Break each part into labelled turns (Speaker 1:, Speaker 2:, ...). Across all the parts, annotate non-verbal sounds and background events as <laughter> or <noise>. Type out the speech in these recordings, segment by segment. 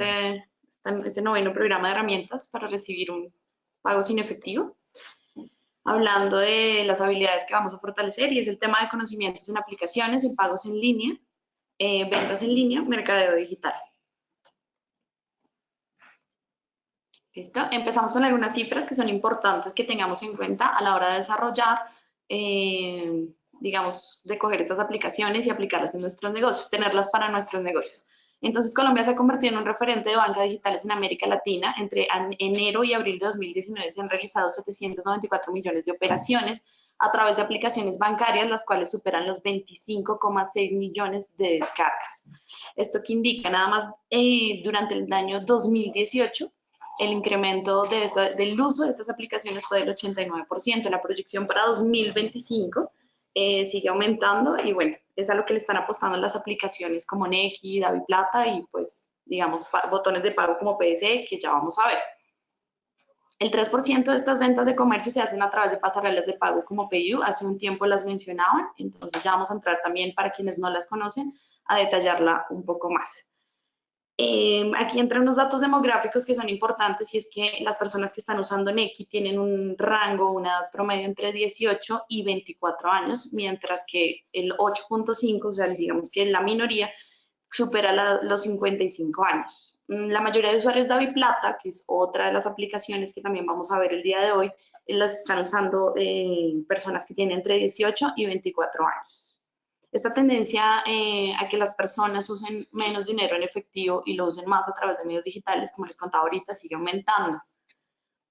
Speaker 1: este, este, este, noveno programa de herramientas para recibir un pago sin efectivo, hablando de las habilidades que vamos a fortalecer y es el tema de conocimientos en aplicaciones, en pagos en línea, eh, ventas en línea, mercadeo digital. ¿Listo? Empezamos con algunas cifras que son importantes que tengamos en cuenta a la hora de desarrollar, eh, digamos, de coger estas aplicaciones y aplicarlas en nuestros negocios, tenerlas para nuestros negocios. Entonces, Colombia se ha convertido en un referente de bancas digitales en América Latina. Entre enero y abril de 2019 se han realizado 794 millones de operaciones a través de aplicaciones bancarias, las cuales superan los 25,6 millones de descargas. Esto que indica nada más eh, durante el año 2018 el incremento de del uso de estas aplicaciones fue del 89%. La proyección para 2025 eh, sigue aumentando y bueno, es a lo que le están apostando las aplicaciones como Neki, Plata y pues digamos botones de pago como PSE que ya vamos a ver. El 3% de estas ventas de comercio se hacen a través de pasarelas de pago como PayU, hace un tiempo las mencionaban, entonces ya vamos a entrar también para quienes no las conocen a detallarla un poco más. Eh, aquí entran unos datos demográficos que son importantes y es que las personas que están usando Neki tienen un rango, una edad promedio entre 18 y 24 años, mientras que el 8.5, o sea, digamos que la minoría, supera los 55 años. Mm, la mayoría de usuarios de Plata, que es otra de las aplicaciones que también vamos a ver el día de hoy, las están usando eh, personas que tienen entre 18 y 24 años. Esta tendencia eh, a que las personas usen menos dinero en efectivo y lo usen más a través de medios digitales, como les contaba ahorita, sigue aumentando.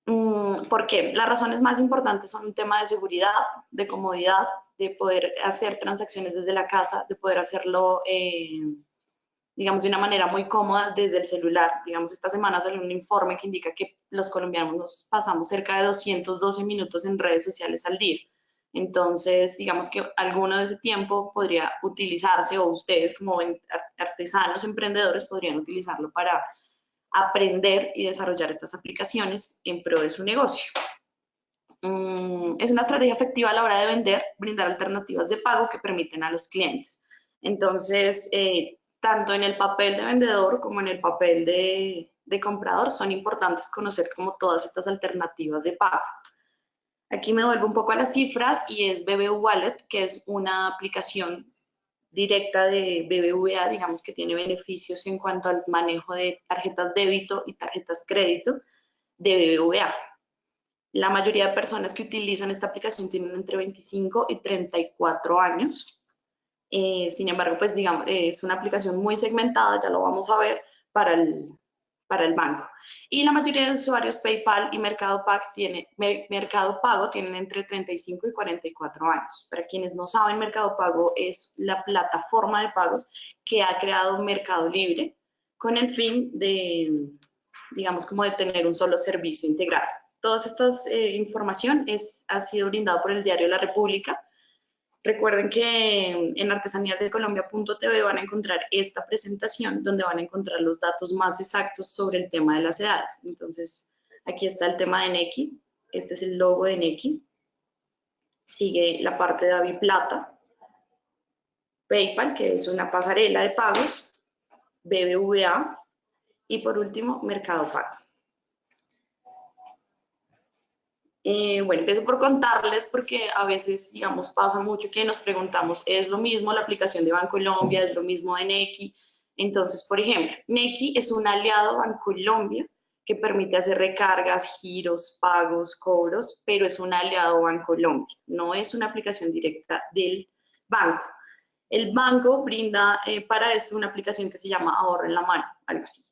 Speaker 1: Mm, ¿Por qué? Las razones más importantes son un tema de seguridad, de comodidad, de poder hacer transacciones desde la casa, de poder hacerlo, eh, digamos, de una manera muy cómoda desde el celular. Digamos, esta semana salió un informe que indica que los colombianos nos pasamos cerca de 212 minutos en redes sociales al día. Entonces, digamos que alguno de ese tiempo podría utilizarse o ustedes como artesanos, emprendedores, podrían utilizarlo para aprender y desarrollar estas aplicaciones en pro de su negocio. Mm, es una estrategia efectiva a la hora de vender, brindar alternativas de pago que permiten a los clientes. Entonces, eh, tanto en el papel de vendedor como en el papel de, de comprador son importantes conocer como todas estas alternativas de pago. Aquí me vuelvo un poco a las cifras y es BBV Wallet, que es una aplicación directa de BBVA, digamos que tiene beneficios en cuanto al manejo de tarjetas débito y tarjetas crédito de BBVA. La mayoría de personas que utilizan esta aplicación tienen entre 25 y 34 años. Eh, sin embargo, pues digamos, es una aplicación muy segmentada, ya lo vamos a ver, para el, para el banco. Y la mayoría de usuarios PayPal y Mercado Pago, tienen entre 35 y 44 años. Para quienes no saben, Mercado Pago es la plataforma de pagos que ha creado Mercado Libre con el fin de, digamos, como de tener un solo servicio integrado. Toda esta eh, información es, ha sido brindada por el diario La República, Recuerden que en artesaníasdecolombia.tv van a encontrar esta presentación donde van a encontrar los datos más exactos sobre el tema de las edades. Entonces, aquí está el tema de Neki. Este es el logo de Neki. Sigue la parte de Avi Plata. PayPal, que es una pasarela de pagos. BBVA. Y por último, Mercado Pago. Eh, bueno, empiezo por contarles porque a veces, digamos, pasa mucho que nos preguntamos, ¿es lo mismo la aplicación de Bancolombia? ¿Es lo mismo de Neki? Entonces, por ejemplo, Neki es un aliado Bancolombia que permite hacer recargas, giros, pagos, cobros, pero es un aliado Bancolombia, no es una aplicación directa del banco. El banco brinda eh, para esto una aplicación que se llama Ahorro en la Mano, algo así.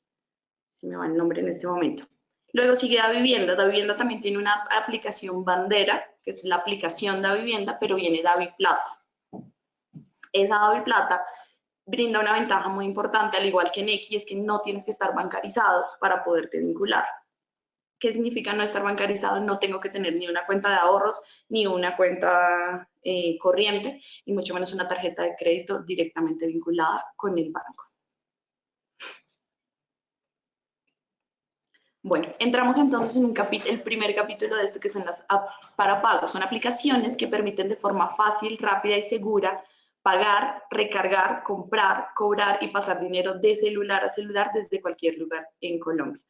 Speaker 1: Si me va el nombre en este momento. Luego sigue Da Vivienda. Da Vivienda también tiene una aplicación bandera, que es la aplicación Da Vivienda, pero viene Davi Plata. Esa Davi Plata brinda una ventaja muy importante, al igual que Neki, es que no tienes que estar bancarizado para poderte vincular. ¿Qué significa no estar bancarizado? No tengo que tener ni una cuenta de ahorros, ni una cuenta eh, corriente, y mucho menos una tarjeta de crédito directamente vinculada con el banco. Bueno, entramos entonces en el primer capítulo de esto que son las apps para pago. Son aplicaciones que permiten de forma fácil, rápida y segura pagar, recargar, comprar, cobrar y pasar dinero de celular a celular desde cualquier lugar en Colombia.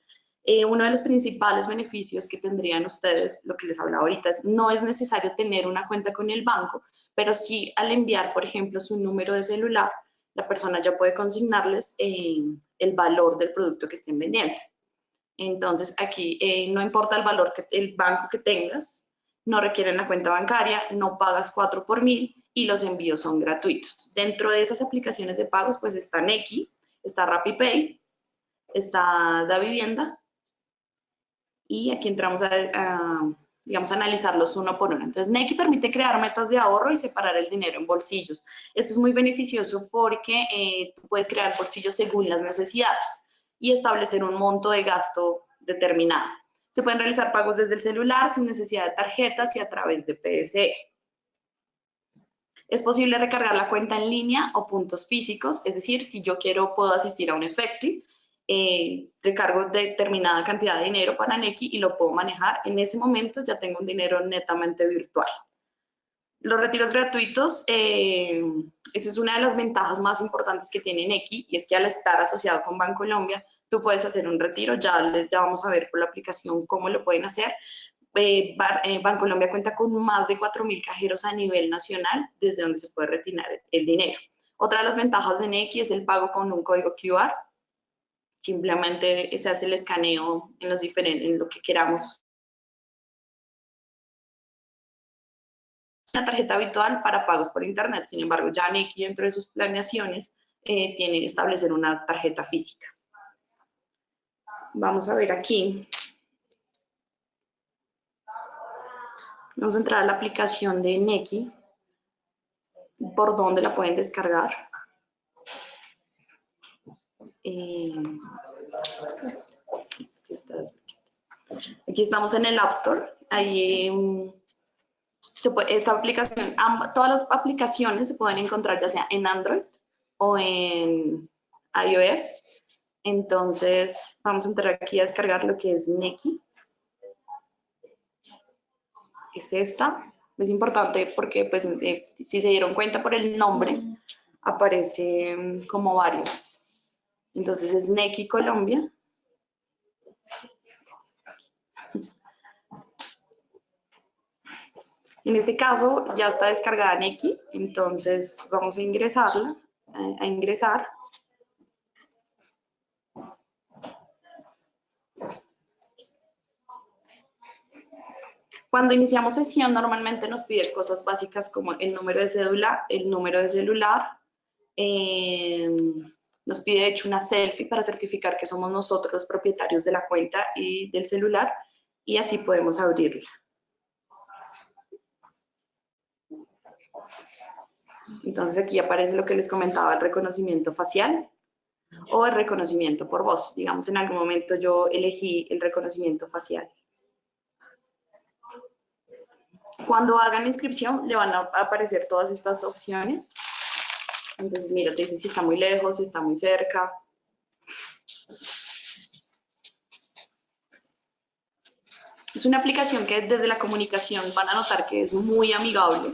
Speaker 1: Eh, uno de los principales beneficios que tendrían ustedes, lo que les hablaba ahorita, es no es necesario tener una cuenta con el banco, pero sí al enviar, por ejemplo, su número de celular, la persona ya puede consignarles eh, el valor del producto que estén vendiendo. Entonces, aquí eh, no importa el valor que el banco que tengas, no requieren la cuenta bancaria, no pagas 4 por mil y los envíos son gratuitos. Dentro de esas aplicaciones de pagos, pues está Neki, está RappiPay, está Da Vivienda y aquí entramos a, digamos, analizarlos uno por uno. Entonces, Neki permite crear metas de ahorro y separar el dinero en bolsillos. Esto es muy beneficioso porque eh, puedes crear bolsillos según las necesidades y establecer un monto de gasto determinado. Se pueden realizar pagos desde el celular sin necesidad de tarjetas y a través de PSE. Es posible recargar la cuenta en línea o puntos físicos, es decir, si yo quiero, puedo asistir a un Efecti, eh, recargo determinada cantidad de dinero para Neki y lo puedo manejar. En ese momento ya tengo un dinero netamente virtual. Los retiros gratuitos, eh, esa es una de las ventajas más importantes que tiene Neki y es que al estar asociado con Bancolombia, tú puedes hacer un retiro, ya, ya vamos a ver por la aplicación cómo lo pueden hacer, eh, eh, Bancolombia cuenta con más de 4.000 cajeros a nivel nacional desde donde se puede retirar el dinero. Otra de las ventajas de Neki es el pago con un código QR. Simplemente se hace el escaneo en, los diferentes, en lo que queramos. Una tarjeta habitual para pagos por Internet. Sin embargo, ya Neki dentro de sus planeaciones eh, tiene establecer una tarjeta física. Vamos a ver aquí Vamos a entrar a la aplicación de Neki, por dónde la pueden descargar. Eh, aquí estamos en el App Store. Ahí se puede, esta aplicación, todas las aplicaciones se pueden encontrar ya sea en Android o en iOS. Entonces, vamos a entrar aquí a descargar lo que es Neki es esta. Es importante porque, pues, eh, si se dieron cuenta por el nombre, aparece como varios. Entonces es Neki Colombia. En este caso ya está descargada Neki, entonces vamos a ingresarla, a ingresar. Cuando iniciamos sesión normalmente nos pide cosas básicas como el número de cédula, el número de celular, eh, nos pide de hecho una selfie para certificar que somos nosotros los propietarios de la cuenta y del celular y así podemos abrirla. Entonces aquí aparece lo que les comentaba, el reconocimiento facial o el reconocimiento por voz. Digamos, en algún momento yo elegí el reconocimiento facial. Cuando hagan la inscripción, le van a aparecer todas estas opciones. Entonces, mira, te dice si está muy lejos, si está muy cerca. Es una aplicación que desde la comunicación van a notar que es muy amigable.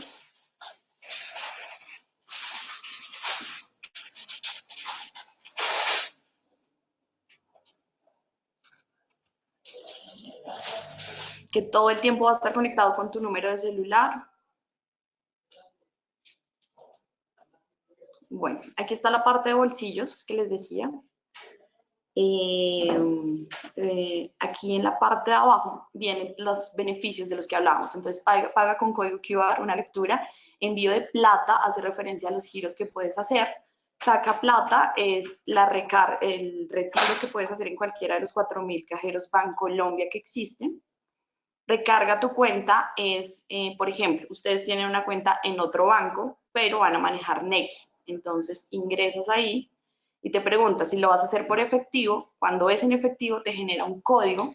Speaker 1: Que todo el tiempo va a estar conectado con tu número de celular. Bueno, aquí está la parte de bolsillos que les decía. Eh, eh, aquí en la parte de abajo vienen los beneficios de los que hablábamos. Entonces, paga, con código QR una lectura. Envío de plata hace referencia a los giros que puedes hacer. Saca plata es la recar el retiro que puedes hacer en cualquiera de los 4.000 cajeros Bancolombia que existen recarga tu cuenta es, eh, por ejemplo, ustedes tienen una cuenta en otro banco, pero van a manejar Neki. Entonces ingresas ahí y te preguntas si lo vas a hacer por efectivo. Cuando es en efectivo te genera un código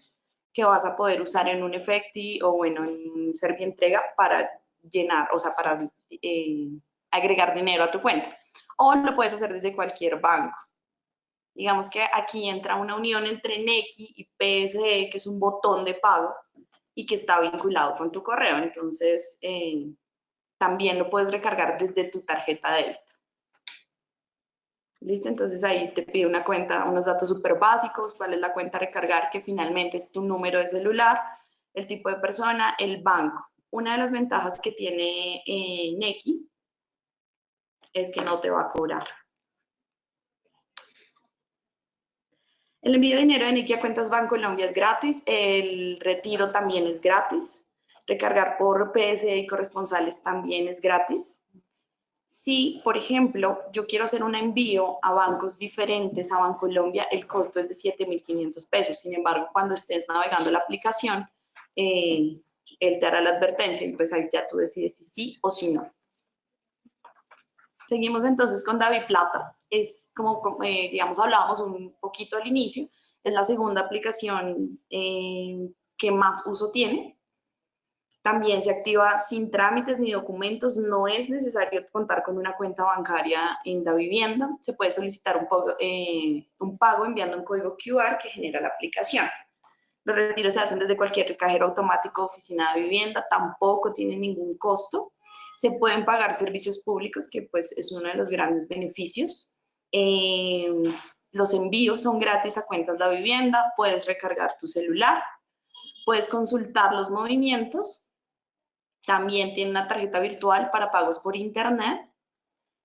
Speaker 1: que vas a poder usar en un Efecti o bueno, en Entrega para llenar, o sea, para eh, agregar dinero a tu cuenta. O lo puedes hacer desde cualquier banco. Digamos que aquí entra una unión entre Neki y PSE, que es un botón de pago y que está vinculado con tu correo. Entonces, eh, también lo puedes recargar desde tu tarjeta de débito. ¿Listo? Entonces ahí te pide una cuenta, unos datos súper básicos, cuál es la cuenta a recargar, que finalmente es tu número de celular, el tipo de persona, el banco. Una de las ventajas que tiene eh, Neki es que no te va a cobrar. El envío de dinero de Neki a cuentas Banco Colombia es gratis, el retiro también es gratis, recargar por PSE y corresponsales también es gratis. Si, por ejemplo, yo quiero hacer un envío a bancos diferentes a Bancolombia, el costo es de 7.500 pesos. Sin embargo, cuando estés navegando la aplicación, eh, él te hará la advertencia y pues ahí ya tú decides si sí o si no. Seguimos entonces con David Plata. Es como, eh, digamos, hablábamos un poquito al inicio, es la segunda aplicación eh, que más uso tiene. También se activa sin trámites ni documentos. No es necesario contar con una cuenta bancaria en la vivienda. Se puede solicitar un, eh, un pago enviando un código QR que genera la aplicación. Los retiros se hacen desde cualquier cajero automático oficina de vivienda. Tampoco tiene ningún costo. Se pueden pagar servicios públicos, que pues es uno de los grandes beneficios. Eh, los envíos son gratis a cuentas de vivienda. Puedes recargar tu celular. Puedes consultar los movimientos también tiene una tarjeta virtual para pagos por internet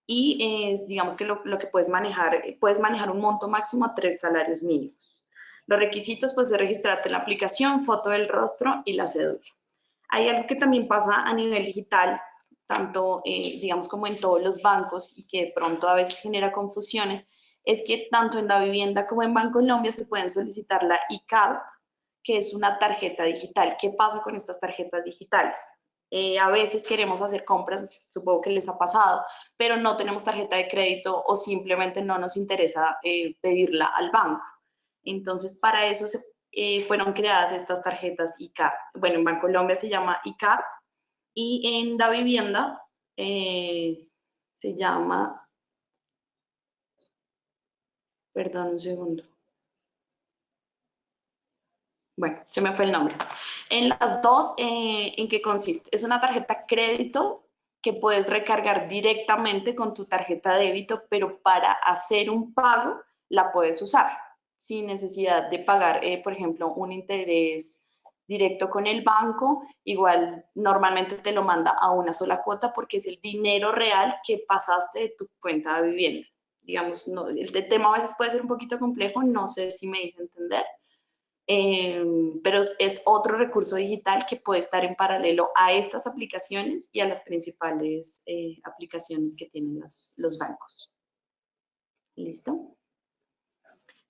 Speaker 1: y digamos que lo, que puedes manejar, puedes manejar un monto máximo a tres salarios mínimos. Los requisitos pues es registrarte en la aplicación, foto del rostro y la cédula. Hay algo que también pasa a nivel digital, tanto eh, digamos como en todos los bancos y que de pronto a veces genera confusiones, es que tanto en la vivienda como en Banco Colombia se pueden solicitar la e-card, que es una tarjeta digital. ¿Qué pasa con estas tarjetas digitales? Eh, a veces queremos hacer compras, supongo que les ha pasado, pero no tenemos tarjeta de crédito o simplemente no nos interesa eh, pedirla al banco. Entonces, para eso fueron creadas estas tarjetas ICAP. Bueno, en Bancolombia se llama ICAP y en Da Vivienda se llama, perdón un segundo. Bueno, se me fue el nombre. En las dos, eh, ¿en qué consiste? Es una tarjeta crédito que puedes recargar directamente con tu tarjeta débito, pero para hacer un pago la puedes usar sin necesidad de pagar, eh, por ejemplo, un interés directo con el banco. Igual normalmente te lo manda a una sola cuota porque es el dinero real que pasaste de tu cuenta de vivienda. Digamos, no, el tema a veces puede ser un poquito complejo, no sé si me hice entender Em, pero es otro recurso digital que puede estar en paralelo a estas aplicaciones y a las principales eh, aplicaciones que tienen los, los, bancos. ¿Listo?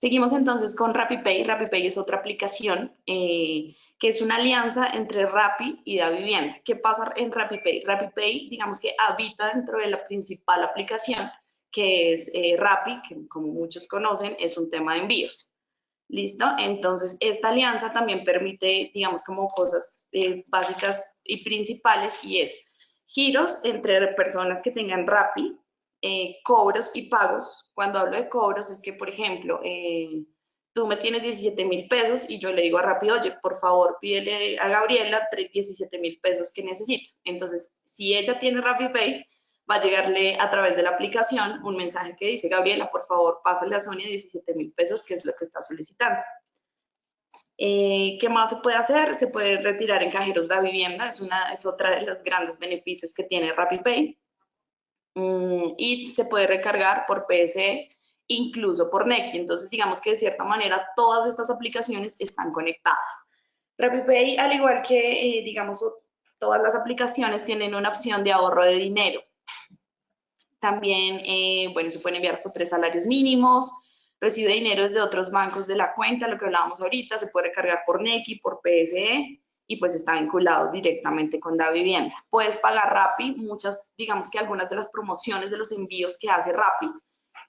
Speaker 1: Seguimos entonces con RappiPay. RappiPay es otra aplicación eh, que es una alianza entre Rappi y Vivienda. ¿Qué pasa en RappiPay? RappiPay, digamos que habita dentro de la principal aplicación, que es eh, Rappi, que como muchos conocen, es un tema de envíos. ¿Listo? Entonces, esta alianza también permite, digamos, como cosas eh, básicas y principales y es giros entre personas que tengan RAPI, eh, cobros y pagos. Cuando hablo de cobros es que, por ejemplo, eh, tú me tienes 17 mil pesos y yo le digo a Rappi, oye, por favor, pídele a Gabriela 17 mil pesos que necesito. Entonces, si ella tiene Pay va a llegarle a través de la aplicación un mensaje que dice, Gabriela, por favor, pásale a Sonia 17 mil pesos, que es lo que está solicitando. Eh, ¿Qué más se puede hacer? Se puede retirar en cajeros de vivienda, es, una, es otra de los grandes beneficios que tiene RappiPay. Mm, y se puede recargar por PSE, incluso por Neki. Entonces, digamos que de cierta manera todas estas aplicaciones están conectadas. RappiPay, al igual que, eh, digamos, todas las aplicaciones, tienen una opción de ahorro de dinero. También, eh, bueno, se pueden enviar hasta tres salarios mínimos, recibe dinero desde otros bancos de la cuenta, lo que hablábamos ahorita, se puede recargar por NECI, por PSE, y pues está vinculado directamente con la vivienda. Puedes pagar Rappi, muchas, digamos que algunas de las promociones de los envíos que hace Rappi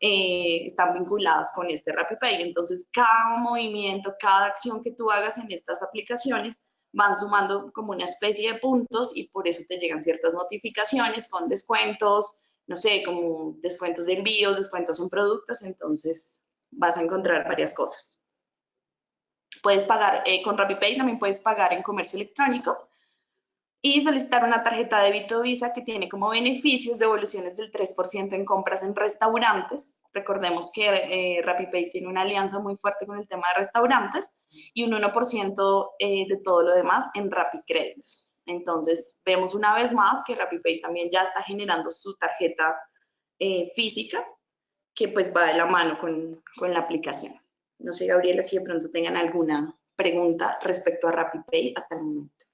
Speaker 1: eh, están vinculadas con este RappiPay. Entonces, cada movimiento, cada acción que tú hagas en estas aplicaciones van sumando como una especie de puntos y por eso te llegan ciertas notificaciones con descuentos, no sé, como descuentos de envíos, descuentos en productos, entonces vas a encontrar varias cosas. Puedes pagar eh, con RappiPay, también puedes pagar en comercio electrónico. y solicitar una tarjeta de débito Visa que tiene como beneficios devoluciones del 3% en compras en restaurantes. Recordemos que eh, RappiPay tiene una alianza muy fuerte con el tema de restaurantes y un 1% eh, de todo lo demás en RappiCréditos. Entonces, vemos una vez más que RappiPay también ya está generando su tarjeta eh, física que pues va de la mano con, con la aplicación. No sé, Gabriela, si de pronto tengan alguna pregunta respecto a RappiPay hasta el momento.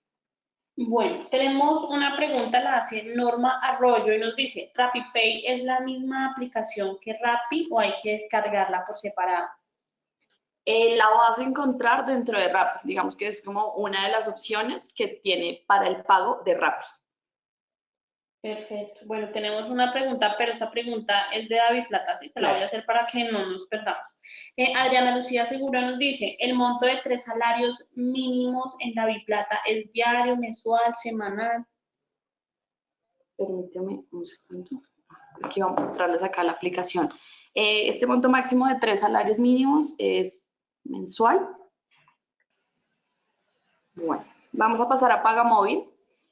Speaker 2: Bueno, tenemos una pregunta, la hace Norma Arroyo y nos dice, ¿RappiPay es la misma aplicación que Rappi o hay que descargarla por separado?
Speaker 1: Eh, la vas a encontrar dentro de Rappi, digamos que es como una de las opciones que tiene para el pago de Rappi.
Speaker 2: Perfecto. Bueno, tenemos una pregunta, pero esta pregunta es de David Plata, ¿sí? Te la voy a hacer para que no nos perdamos. Eh, Adriana Lucía Segura nos dice, el monto de tres salarios mínimos en David Plata es diario, mensual, semanal.
Speaker 1: Permíteme un segundo. Es que iba a mostrarles acá la aplicación. Eh, este monto máximo de tres salarios mínimos es mensual. Bueno, vamos a pasar a Paga Móvil,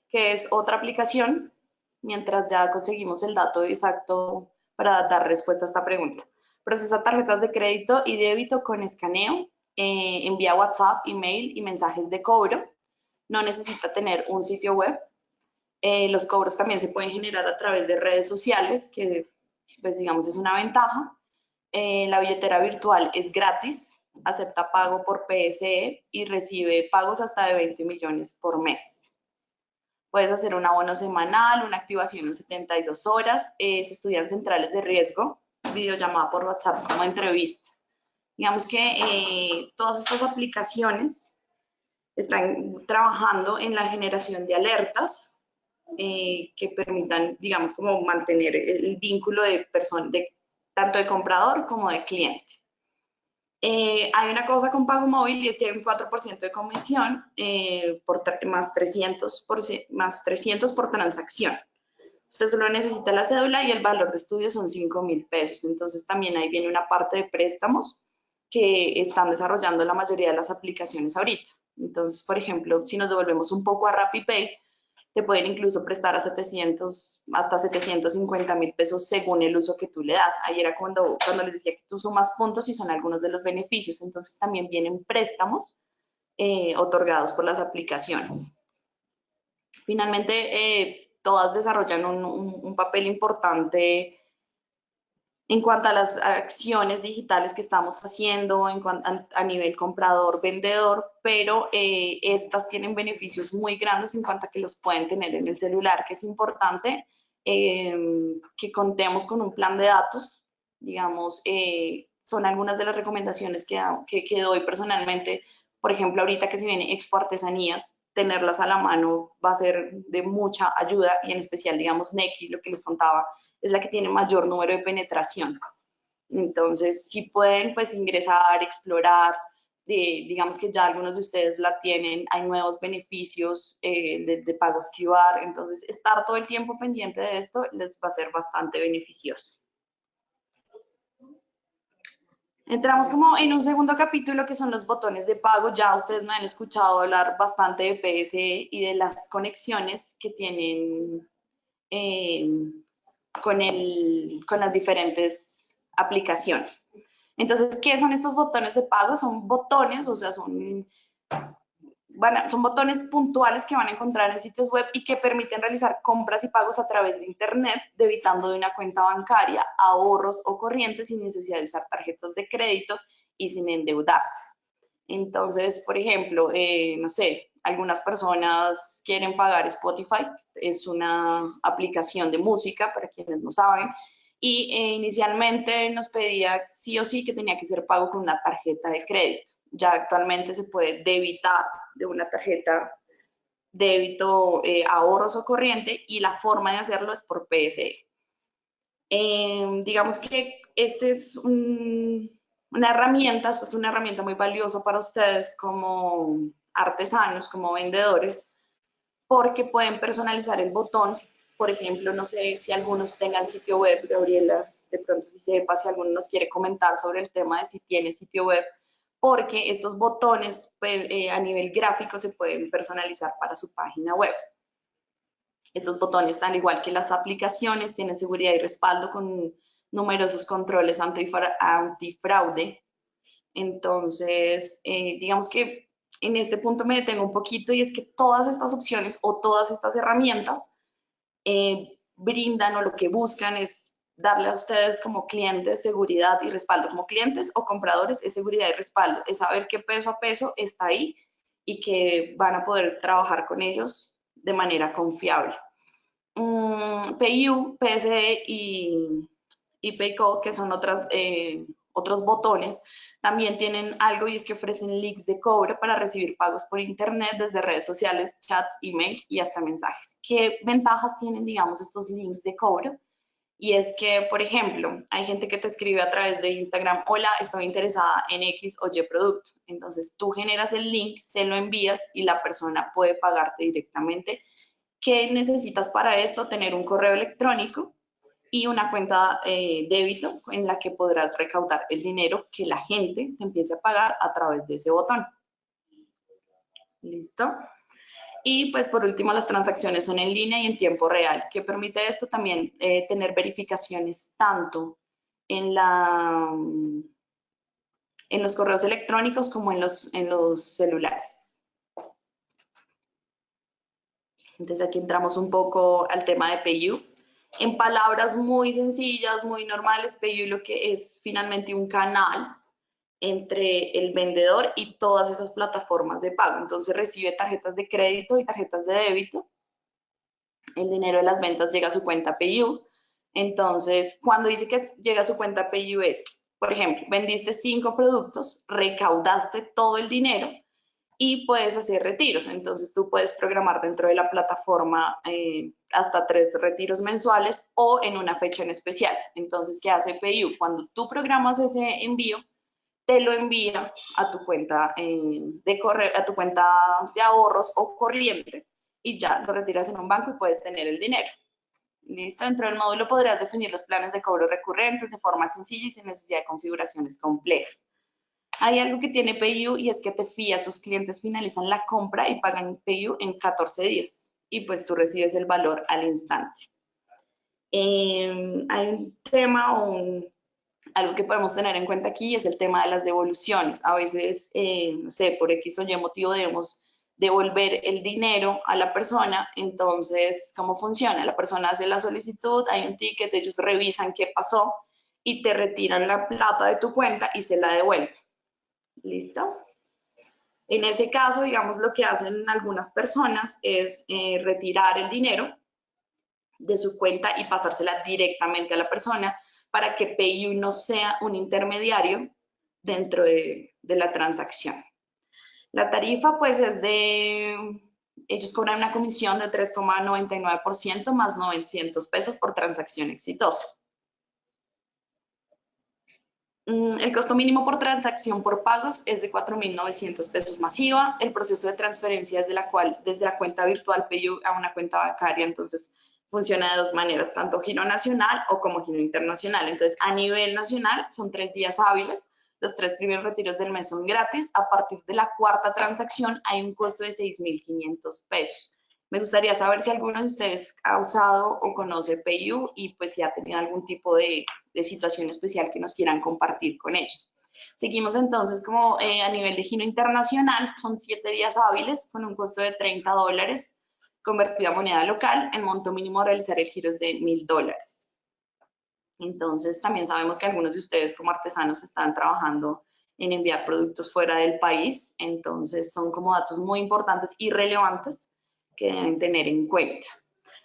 Speaker 1: que es otra aplicación mientras ya conseguimos el dato exacto para dar respuesta a esta pregunta. Procesa tarjetas de crédito y débito con escaneo, eh, envía WhatsApp, email y mensajes de cobro. No necesita tener un sitio web. Eh, los cobros también se pueden generar a través de redes sociales, que pues digamos es una ventaja. Eh, la billetera virtual es gratis, acepta pago por PSE y recibe pagos hasta de 20 millones por mes. Puedes hacer un abono semanal, una activación en 72 horas, eh, se estudian centrales de riesgo, videollamada por WhatsApp como entrevista. Digamos que eh, todas estas aplicaciones están trabajando en la generación de alertas eh, que permitan, digamos, como mantener el vínculo de, de tanto de comprador como de cliente. Eh, hay una cosa con pago móvil y es que hay un 4% de comisión eh, por más, 300 por, más 300 por transacción. Usted solo necesita la cédula y el valor de estudio son 5 mil pesos. Entonces también ahí viene una parte de préstamos que están desarrollando la mayoría de las aplicaciones ahorita. Entonces, por ejemplo, si nos devolvemos un poco a RappiPay, te pueden incluso prestar a 700, hasta 750 mil pesos según el uso que tú le das. Ahí era cuando, cuando les decía que tú sumas puntos y son algunos de los beneficios. Entonces también vienen préstamos eh, otorgados por las aplicaciones. Finalmente, eh, todas desarrollan un, un papel importante en cuanto a las acciones digitales que estamos haciendo en a, nivel comprador-vendedor, pero eh, estas tienen beneficios muy grandes en cuanto a que los pueden tener en el celular, que es importante em, que contemos con un plan de datos, digamos, eh, son algunas de las recomendaciones que, que, que, doy personalmente, por ejemplo, ahorita que se viene Expo Artesanías, tenerlas a la mano va a ser de mucha ayuda y en especial, digamos, Neki, lo que les contaba, es la que tiene mayor número de penetración. Entonces, si pueden, pues ingresar, explorar, digamos que ya algunos de ustedes la tienen, hay nuevos beneficios eh, de, de, pagos QR, entonces estar todo el tiempo pendiente de esto les va a ser bastante beneficioso. Entramos como en un segundo capítulo que son los botones de pago. Ya ustedes me han escuchado hablar bastante de PSE y de las conexiones que tienen eh, con, el, con las diferentes aplicaciones. Entonces, ¿qué son estos botones de pago? Son botones, o sea, son, bueno, son botones puntuales que van a encontrar en sitios web y que permiten realizar compras y pagos a través de Internet, debitando de una cuenta bancaria, ahorros o corrientes sin necesidad de usar tarjetas de crédito y sin endeudarse. Entonces, por ejemplo, eh, no sé, algunas personas quieren pagar Spotify, es una aplicación de música para quienes no saben, y eh, inicialmente nos pedía sí o sí que tenía que ser pago con una tarjeta de crédito. Ya actualmente se puede debitar de una tarjeta débito, eh, ahorros o corriente y la forma de hacerlo es por PSE. Em, digamos que este es una herramienta, esto es una herramienta muy valiosa para ustedes como artesanos, como vendedores, porque pueden personalizar el botón. Por ejemplo, no sé si algunos tengan sitio web, Gabriela, de pronto si sepa, si alguno nos quiere comentar sobre el tema de si tiene sitio web, porque estos botones pues, eh, a nivel gráfico se pueden personalizar para su página web. Estos botones, al igual que las aplicaciones, tienen seguridad y respaldo con numerosos controles antifraude. Entonces, eh, digamos que en este punto me detengo un poquito y es que todas estas opciones o todas estas herramientas eh, brindan o lo que buscan es darle a ustedes como clientes seguridad y respaldo. Como clientes o compradores es seguridad y respaldo, es saber qué peso a peso está ahí y que van a poder trabajar con ellos de manera confiable. Um, mm, PIU, PSE y, y que son otras, eh, otros botones, también tienen algo y es que ofrecen links de cobro para recibir pagos por internet desde redes sociales, chats, emails y hasta mensajes. ¿Qué ventajas tienen, digamos, estos links de cobro? Y es que, por ejemplo, hay gente que te escribe a través de Instagram, hola, estoy interesada en X o Y producto. Entonces tú generas el link, se lo envías y la persona puede pagarte directamente. ¿Qué necesitas para esto? Tener un correo electrónico y una cuenta eh, débito en la que podrás recaudar el dinero que la gente te empiece a pagar a través de ese botón. ¿Listo? Y pues por último, las transacciones son en línea y en tiempo real, que permite esto también eh, tener verificaciones tanto en, la, en los correos electrónicos como en los, en los celulares. Entonces aquí entramos un poco al tema de PayU. En palabras muy sencillas, muy normales, PayU lo que es finalmente un canal entre el vendedor y todas esas plataformas de pago. Entonces recibe tarjetas de crédito y tarjetas de débito. El dinero de las ventas llega a su cuenta PayU. Entonces, cuando dice que llega a su cuenta PayU es, por ejemplo, vendiste cinco productos, recaudaste todo el dinero y puedes hacer retiros. Entonces, tú puedes programar dentro de la plataforma eh, hasta tres retiros mensuales o en una fecha en especial. Entonces, ¿qué hace PayU? Cuando tú programas ese envío, te lo envía a tu cuenta eh, de correr, a tu cuenta de ahorros o corriente y ya lo retiras en un banco y puedes tener el dinero. Listo, dentro del módulo podrías definir los planes de cobro recurrentes de forma sencilla y sin necesidad de configuraciones complejas. Hay algo que tiene PayU y es que te fías, sus clientes finalizan la compra y pagan PayU en 14 días y pues tú recibes el valor al instante. Em, hay un tema o algo que podemos tener en cuenta aquí es el tema de las devoluciones. A veces, eh, no sé, por X o Y motivo debemos devolver el dinero a la persona. Entonces, ¿cómo funciona? La persona hace la solicitud, hay un ticket, ellos revisan qué pasó y te retiran la plata de tu cuenta y se la devuelven. ¿Listo? En ese caso, digamos, lo que hacen algunas personas es eh, retirar el dinero de su cuenta y pasársela directamente a la persona para que PayU no sea un intermediario dentro de, la transacción. La tarifa pues es de, ellos cobran una comisión de 3,99% más 900 pesos por transacción exitosa. Mm, el costo mínimo por transacción por pagos es de 4.900 pesos masiva. El proceso de transferencia es de la cual, desde la cuenta virtual PayU a una cuenta bancaria, entonces funciona de dos maneras, tanto giro nacional o como giro internacional. Entonces, a nivel nacional son tres días hábiles, los tres primeros retiros del mes son gratis, a partir de la cuarta transacción hay un costo de 6.500 pesos. Me gustaría saber si alguno de ustedes ha usado o conoce PayU y pues si ha tenido algún tipo de, situación especial que nos quieran compartir con ellos. Seguimos entonces como eh, a nivel de giro internacional, son siete días hábiles con un costo de 30 dólares convertido a moneda local, el monto mínimo a realizar el giro es de mil dólares. Entonces, también sabemos que algunos de ustedes como artesanos están trabajando en enviar productos fuera del país, entonces son como datos muy importantes y relevantes que deben tener en cuenta.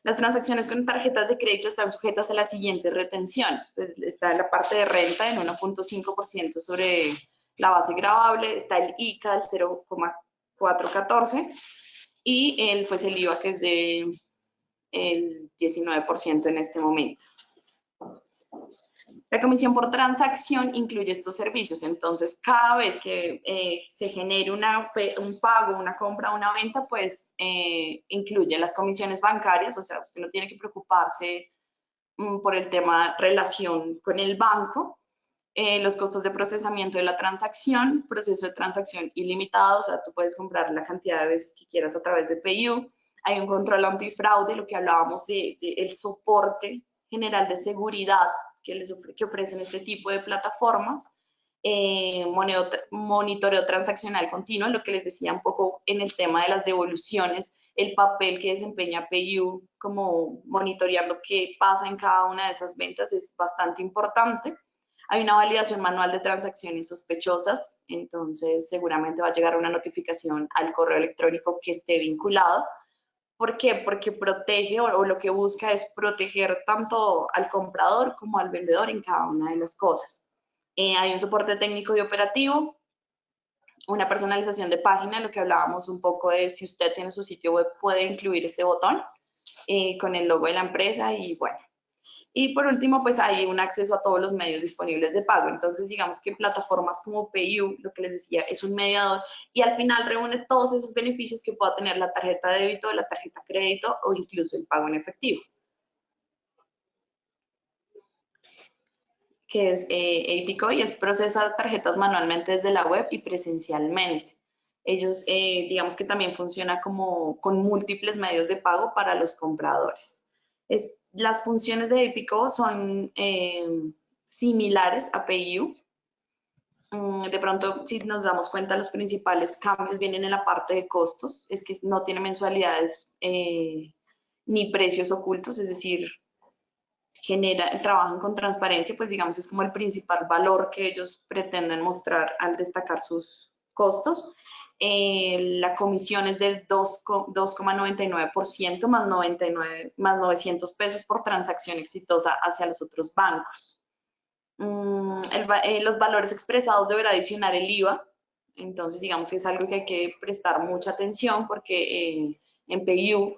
Speaker 1: Las transacciones con tarjetas de crédito están sujetas a las siguientes retenciones. Pues está la parte de renta en 1.5% sobre la base grabable, está el ICA, el 0,414, y el, pues el IVA que es de el 19% en este momento. La comisión por transacción incluye estos servicios, entonces cada vez que eh, se genere un pago, una compra, una venta, pues eh, incluye las comisiones bancarias, o sea, usted no tiene que preocuparse mm, por el tema relación con el banco, eh, los costos de procesamiento de la transacción, proceso de transacción ilimitado, o sea, tú puedes comprar la cantidad de veces que quieras a través de PayU, hay un control antifraude, lo que hablábamos de, el soporte general de seguridad que, les que ofrecen este tipo de plataformas, eh, monitoreo transaccional continuo, lo que les decía un poco en el tema de las devoluciones, el papel que desempeña PayU como monitorear lo que pasa en cada una de esas ventas es bastante importante. Hay una validación manual de transacciones sospechosas, entonces seguramente va a llegar una notificación al correo electrónico que esté vinculado. ¿Por qué? Porque protege o, lo que busca es proteger tanto al comprador como al vendedor en cada una de las cosas. Eh, hay un soporte técnico y operativo, una personalización de página, lo que hablábamos un poco de si usted tiene su sitio web puede incluir este botón eh, con el logo de la empresa y bueno. Y por último, pues hay un acceso a todos los medios disponibles de pago. Entonces, digamos que plataformas como PayU, lo que les decía, es un mediador y al final reúne todos esos beneficios que pueda tener la tarjeta de débito, la tarjeta crédito o incluso el pago en efectivo. que es eh, y es procesar tarjetas manualmente desde la web y presencialmente. Ellos, eh, digamos que también funciona como con múltiples medios de pago para los compradores. Es, las funciones de Epico son eh, similares a PayU. Mm, de pronto, si nos damos cuenta, los principales cambios vienen en la parte de costos. Es que no tiene mensualidades eh, ni precios ocultos, es decir, genera, trabajan con transparencia, pues digamos es como el principal valor que ellos pretenden mostrar al destacar sus costos. Eh, la comisión es del 2,99% más, 99, más 900 pesos por transacción exitosa hacia los otros bancos. Mm, eh, los valores expresados deberá adicionar el IVA, entonces digamos que es algo que hay que prestar mucha atención porque eh, en PayU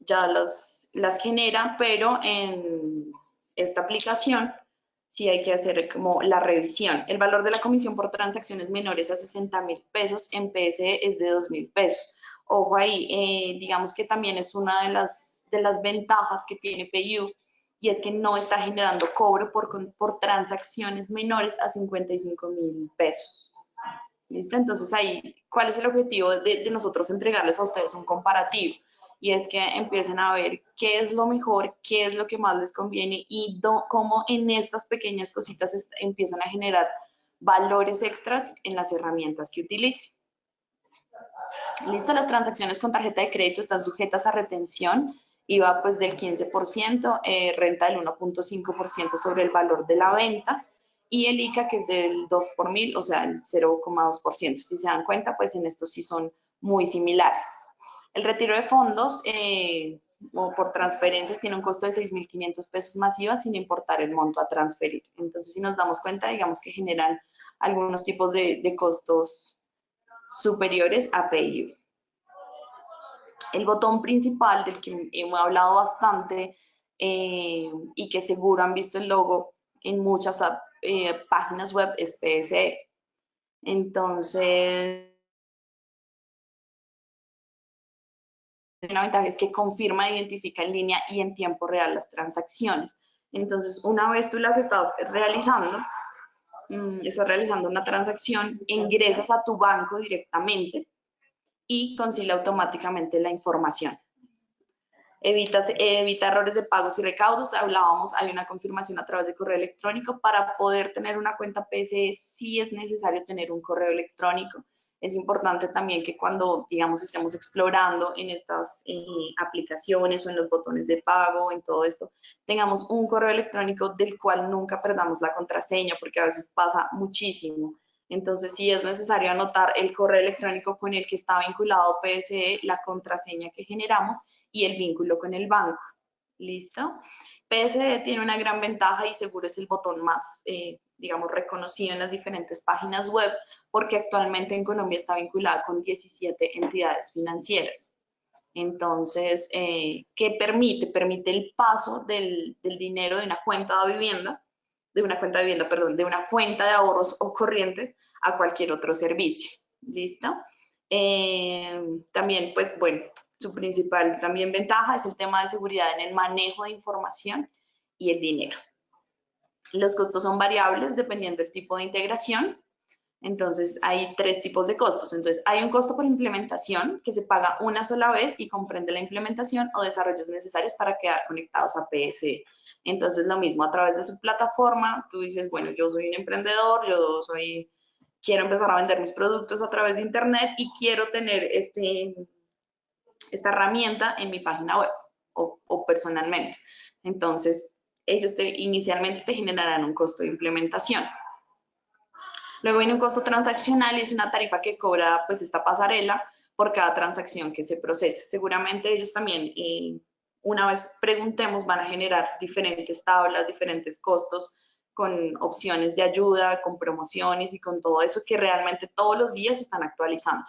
Speaker 1: ya los las genera, pero en esta aplicación sí hay que hacer como la revisión. El valor de la comisión por transacciones menores a 60 mil pesos en PSE es de 2 mil pesos. Ojo ahí, eh, digamos que también es una de las, de las ventajas que tiene PayU y es que no está generando cobro por, por transacciones menores a 55 mil pesos. ¿Listo? Entonces ahí, ¿cuál es el objetivo de, de nosotros entregarles a ustedes un comparativo? Y es que empiecen a ver qué es lo mejor, qué es lo que más les conviene y cómo en estas pequeñas cositas empiezan a generar valores extras en las herramientas que utilicen. Listo, las transacciones con tarjeta de crédito están sujetas a retención, IVA pues del 15%, eh, renta del 1.5% sobre el valor de la venta y el ICA que es del 2 por mil, o sea, el 0,2%. Si se dan cuenta, pues en estos sí son muy similares. El retiro de fondos eh, o por transferencias tiene un costo de 6.500 pesos masivas sin importar el monto a transferir. Entonces, si nos damos cuenta, digamos que generan algunos tipos de, costos superiores a PayU. El botón principal del que hemos hablado bastante eh, y que seguro han visto el logo en muchas eh, páginas web es PSE. Entonces, una ventaja es que confirma e identifica en línea y en tiempo real las transacciones. Entonces, una vez tú las estás realizando, mm, estás realizando una transacción, ingresas a tu banco directamente y concilia automáticamente la información. Evitas, evita errores de pagos y recaudos. Hablábamos, hay una confirmación a través de correo electrónico. Para poder tener una cuenta PSE, sí es necesario tener un correo electrónico es importante también que cuando, digamos, estemos explorando en estas eh, aplicaciones o en los botones de pago, en todo esto, tengamos un correo electrónico del cual nunca perdamos la contraseña, porque a veces pasa muchísimo. Entonces, sí es necesario anotar el correo electrónico con el que está vinculado PSE, la contraseña que generamos y el vínculo con el banco. ¿Listo? PSE tiene una gran ventaja y seguro es el botón más, eh, digamos, reconocido en las diferentes páginas web porque actualmente en Colombia está vinculada con 17 entidades financieras. Entonces, eh, ¿qué permite? Permite el paso del, dinero de una cuenta de vivienda, de una cuenta de vivienda, perdón, de una cuenta de ahorros o corrientes a cualquier otro servicio. ¿Listo? Eh, también, pues bueno, su principal también ventaja es el tema de seguridad en el manejo de información y el dinero. Los costos son variables dependiendo del tipo de integración Entonces, hay tres tipos de costos. Entonces, hay un costo por implementación que se paga una sola vez y comprende la implementación o desarrollos necesarios para quedar conectados a PSE. Entonces, lo mismo, a través de su plataforma, tú dices, bueno, yo soy un emprendedor, yo soy, quiero empezar a vender mis productos a través de Internet y quiero tener este, esta herramienta en mi página web o, personalmente. Entonces, ellos te, inicialmente te generarán un costo de implementación. Luego viene un costo transaccional y es una tarifa que cobra pues esta pasarela por cada transacción que se procese. Seguramente ellos también, eh, una vez preguntemos, van a generar diferentes tablas, diferentes costos con opciones de ayuda, con promociones y con todo eso que realmente todos los días están actualizando.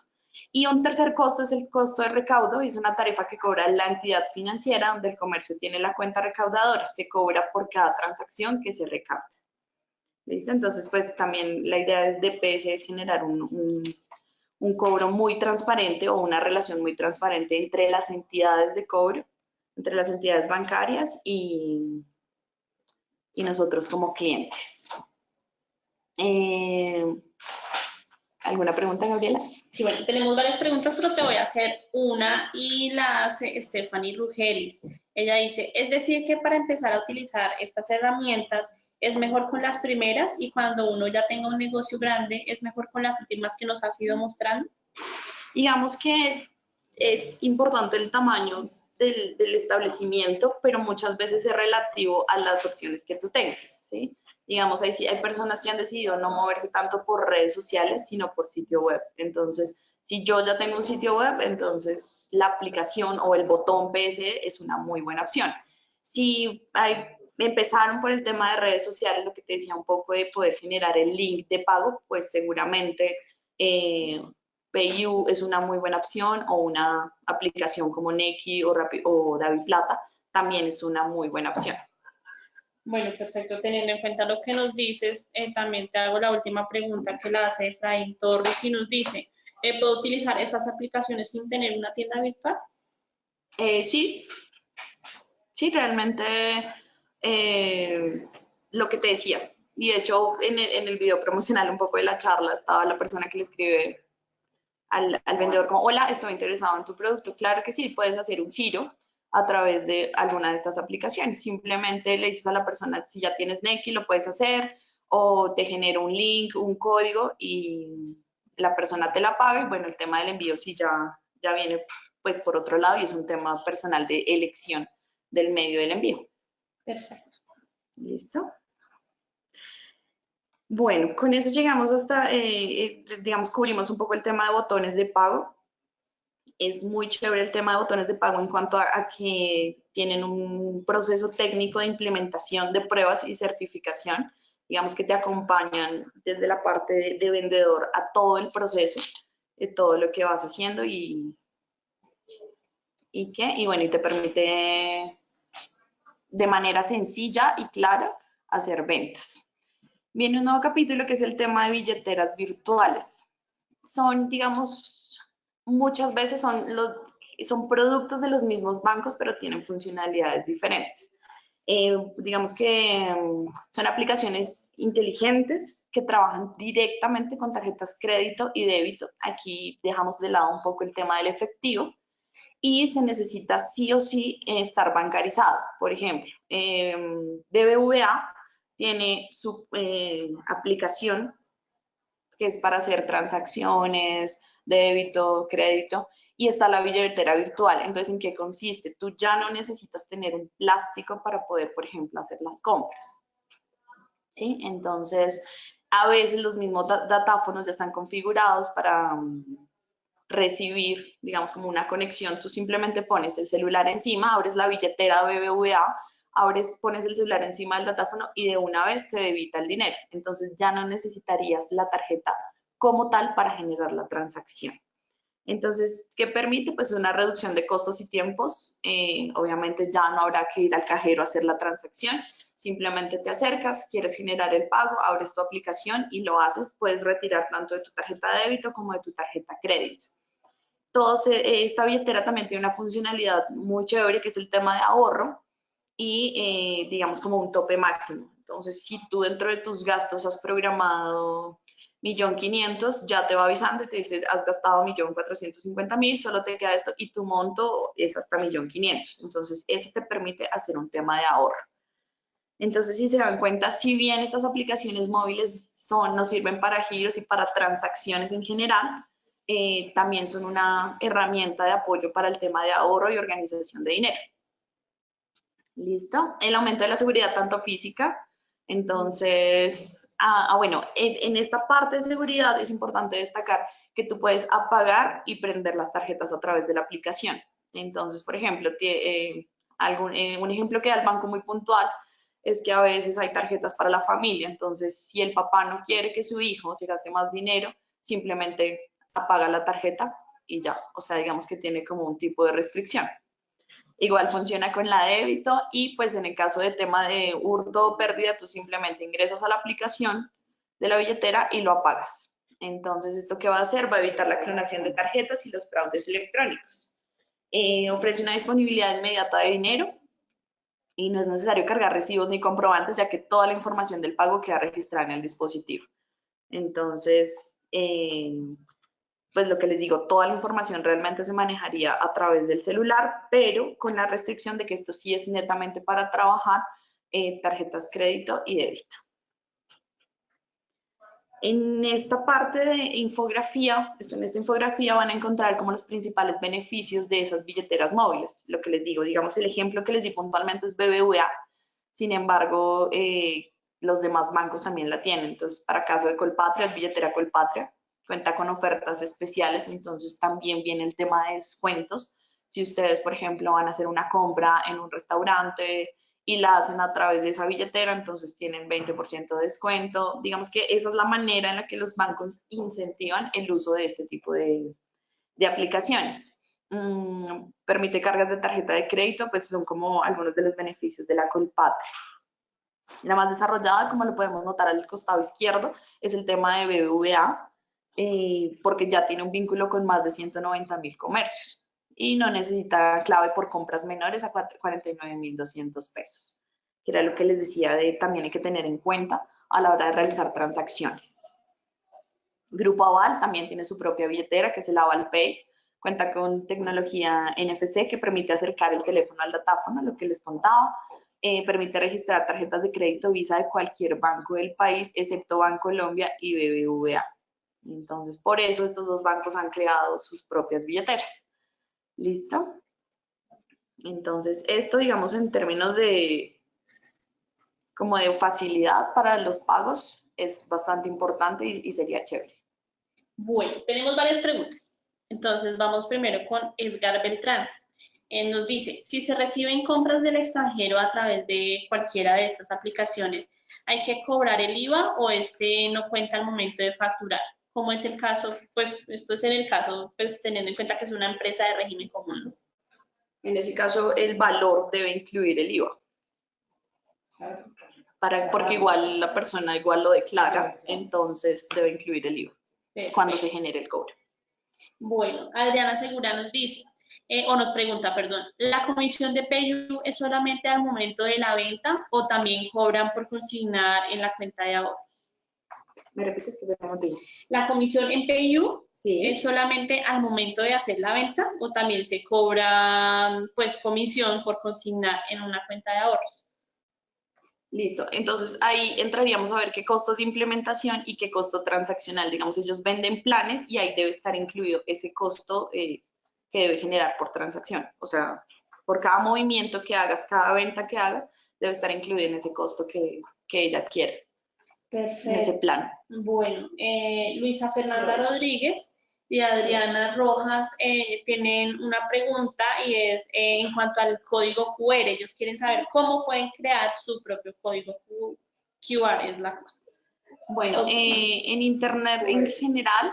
Speaker 1: Y un tercer costo es el costo de recaudo, es una tarifa que cobra la entidad financiera donde el comercio tiene la cuenta recaudadora. Se cobra por cada transacción que se recauda. ¿Listo? Entonces, pues también la idea de PS es generar un, cobro muy transparente o una relación muy transparente entre las entidades de cobro, entre las entidades bancarias y, y nosotros como clientes. Eh, ¿Alguna pregunta, Gabriela?
Speaker 2: Sí, bueno, tenemos varias preguntas, pero te voy a hacer una y la hace Stephanie Rugelis. Ella dice, es decir, que para empezar a utilizar estas herramientas es mejor con las primeras y cuando uno ya tenga un negocio grande, es mejor con las últimas que nos has ido mostrando?
Speaker 1: Digamos que es importante el tamaño del, establecimiento, pero muchas veces es relativo a las opciones que tú tengas, ¿sí? Digamos, hay, hay personas que han decidido no moverse tanto por redes sociales, sino por sitio web. Entonces, si yo ya tengo un sitio web, entonces la aplicación o el botón PSE es una muy buena opción. Si hay empezaron por el tema de redes sociales, lo que te decía un poco de poder generar el link de pago, pues seguramente eh, PayU es una muy buena opción o una aplicación como Neki o, o David Plata también es una muy buena opción.
Speaker 2: Bueno, perfecto. Teniendo en cuenta lo que nos dices, eh, también te hago la última pregunta que la hace Efraín Torres y nos dice, eh, ¿puedo utilizar estas aplicaciones sin tener una tienda virtual?
Speaker 1: sí, sí, realmente eh, lo que te decía. Y de hecho, en el, en el, video promocional un poco de la charla estaba la persona que le escribe al, al, vendedor como, hola, estoy interesado en tu producto. Claro que sí, puedes hacer un giro a través de alguna de estas aplicaciones. Simplemente le dices a la persona, si ya tienes Neki, lo puedes hacer, o te genera un link, un código y la persona te la paga. Y bueno, el tema del envío sí ya, ya viene pues por otro lado y es un tema personal de elección del medio del envío.
Speaker 2: Perfecto.
Speaker 1: ¿Listo? Bueno, con eso llegamos hasta, eh, eh, digamos, cubrimos un poco el tema de botones de pago. Es muy chévere el tema de botones de pago en cuanto a, que tienen un proceso técnico de implementación de pruebas y certificación. Digamos que te acompañan desde la parte de, de vendedor a todo el proceso, de todo lo que vas haciendo y, y, ¿qué? y bueno, y te permite de manera sencilla y clara hacer ventas. Viene un nuevo capítulo que es el tema de billeteras virtuales. Son, digamos, muchas veces son, los, son productos de los mismos bancos, pero tienen funcionalidades diferentes. Eh, digamos que mm, son aplicaciones inteligentes que trabajan directamente con tarjetas crédito y débito. Aquí dejamos de lado un poco el tema del efectivo y se necesita sí o sí estar bancarizado. Por ejemplo, em, BBVA tiene su eh, aplicación que es para hacer transacciones, débito, crédito, y está la billetera virtual. Entonces, ¿en qué consiste? Tú ya no necesitas tener un plástico para poder, por ejemplo, hacer las compras. ¿Sí? Entonces, a veces los mismos datáfonos ya están configurados para recibir, digamos, como una conexión, tú simplemente pones el celular encima, abres la billetera BBVA, abres, pones el celular encima del datáfono y de una vez te debita el dinero. Entonces ya no necesitarías la tarjeta como tal para generar la transacción. Entonces, ¿qué permite? Pues una reducción de costos y tiempos. Eh, obviamente ya no habrá que ir al cajero a hacer la transacción. Simplemente te acercas, quieres generar el pago, abres tu aplicación y lo haces. Puedes retirar tanto de tu tarjeta de débito como de tu tarjeta crédito. Todos, eh, esta billetera también tiene una funcionalidad muy chévere que es el tema de ahorro y eh, digamos como un tope máximo. Entonces, si tú dentro de tus gastos has programado millón quinientos, ya te va avisando y te dice, has gastado millón cuatrocientos cincuenta mil, solo te queda esto y tu monto es hasta millón quinientos. Entonces, eso te permite hacer un tema de ahorro. Entonces, si se dan cuenta, si bien estas aplicaciones móviles son, nos sirven para giros y para transacciones en general, eh, también son una herramienta de apoyo para el tema de ahorro y organización de dinero. ¿Listo? El aumento de la seguridad tanto física, entonces, ah, ah bueno, en, esta parte de seguridad es importante destacar que tú puedes apagar y prender las tarjetas a través de la aplicación. Entonces, por ejemplo, eh, algún, eh, un ejemplo que da el banco muy puntual es que a veces hay tarjetas para la familia, entonces si el papá no quiere que su hijo se gaste más dinero, simplemente apaga la tarjeta y ya, o sea, digamos que tiene como un tipo de restricción. Igual funciona con la débito y pues en el caso de tema de hurto o pérdida, tú simplemente ingresas a la aplicación de la billetera y lo apagas. Entonces, ¿esto qué va a hacer? Va a evitar la clonación de tarjetas y los fraudes electrónicos. Eh, ofrece una disponibilidad inmediata de dinero y no es necesario cargar recibos ni comprobantes, ya que toda la información del pago queda registrada en el dispositivo. Entonces, eh, pues lo que les digo, toda la información realmente se manejaría a través del celular, pero con la restricción de que esto sí es netamente para trabajar eh, tarjetas crédito y débito. En esta parte de infografía, en esta infografía van a encontrar como los principales beneficios de esas billeteras móviles. Lo que les digo, digamos, el ejemplo que les di puntualmente es BBVA. Sin embargo, eh, los demás bancos también la tienen. Entonces, para caso de Colpatria, es billetera Colpatria cuenta con ofertas especiales, entonces también viene el tema de descuentos. Si ustedes, por ejemplo, van a hacer una compra en un restaurante y la hacen a través de esa billetera, entonces tienen 20% de descuento. Digamos que esa es la manera en la que los bancos incentivan el uso de este tipo de, de aplicaciones. Mm, permite cargas de tarjeta de crédito, pues son como algunos de los beneficios de la Colpatria. La más desarrollada, como lo podemos notar al costado izquierdo, es el tema de BBVA, eh, porque ya tiene un vínculo con más de 190 mil comercios y no necesita clave por compras menores a 49 mil 200 pesos, que era lo que les decía de también hay que tener en cuenta a la hora de realizar transacciones. Grupo Aval también tiene su propia billetera, que es el Aval Pay. Cuenta con tecnología NFC que permite acercar el teléfono al datáfono, lo que les contaba. Eh, permite registrar tarjetas de crédito Visa de cualquier banco del país, excepto Bancolombia y BBVA. Entonces, por eso estos dos bancos han creado sus propias billeteras. ¿Listo? Entonces, esto, digamos, en términos de como de facilidad para los pagos, es bastante importante y, sería chévere.
Speaker 2: Bueno, tenemos varias preguntas. Entonces, vamos primero con Edgar Beltrán. Nos dice, si se reciben compras del extranjero a través de cualquiera de estas aplicaciones, ¿hay que cobrar el IVA o este no cuenta al momento de facturar? Como es el caso, pues esto es en el caso, pues teniendo en cuenta que es una empresa de régimen común.
Speaker 1: En ese caso, el valor debe incluir el IVA. Para, porque igual la persona igual lo declara, entonces debe incluir el IVA cuando se genere el cobro.
Speaker 2: Bueno, Adriana Segura nos dice, eh, o nos pregunta, perdón, ¿la comisión de PayU es solamente al momento de la venta o también cobran por consignar en la cuenta de ahorros?
Speaker 1: ¿Me repites
Speaker 2: La comisión en PayU es solamente al momento de hacer la venta o también se cobra pues comisión por consignar en una cuenta de ahorros.
Speaker 1: Listo, entonces ahí entraríamos a ver qué costos de implementación y qué costo transaccional. Digamos, ellos venden planes y ahí debe estar incluido ese costo eh, que debe generar por transacción. O sea, por cada movimiento que hagas, cada venta que hagas, debe estar incluido en ese costo que, que ella adquiere.
Speaker 2: Perfecto.
Speaker 1: en ese plan.
Speaker 2: Bueno, eh, Luisa Fernanda Rodríguez y Adriana Rojas eh, tienen una pregunta y es eh, en cuanto al código QR. Ellos quieren saber cómo pueden crear su propio código QR, es la cosa.
Speaker 1: Bueno, en Internet en general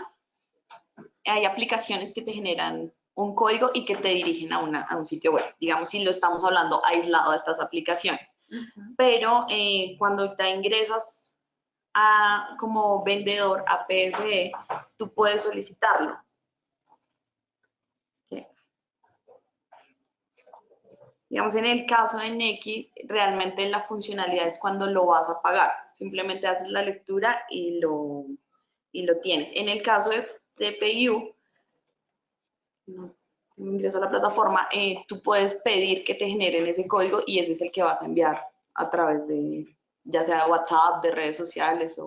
Speaker 1: hay aplicaciones que te generan un código y que te dirigen a, una, a un sitio web, digamos si lo estamos hablando aislado de estas aplicaciones. Pero cuando te ingresas como vendedor a PSE, tú puedes solicitarlo. Digamos, en el caso de Neki, realmente la funcionalidad es cuando lo vas a pagar. Simplemente haces la lectura y lo, y lo tienes. En el caso de, de PayU, no, ingreso a la plataforma, eh, tú puedes pedir que te generen ese código y ese es el que vas a enviar a través de, ya sea WhatsApp, de redes sociales o...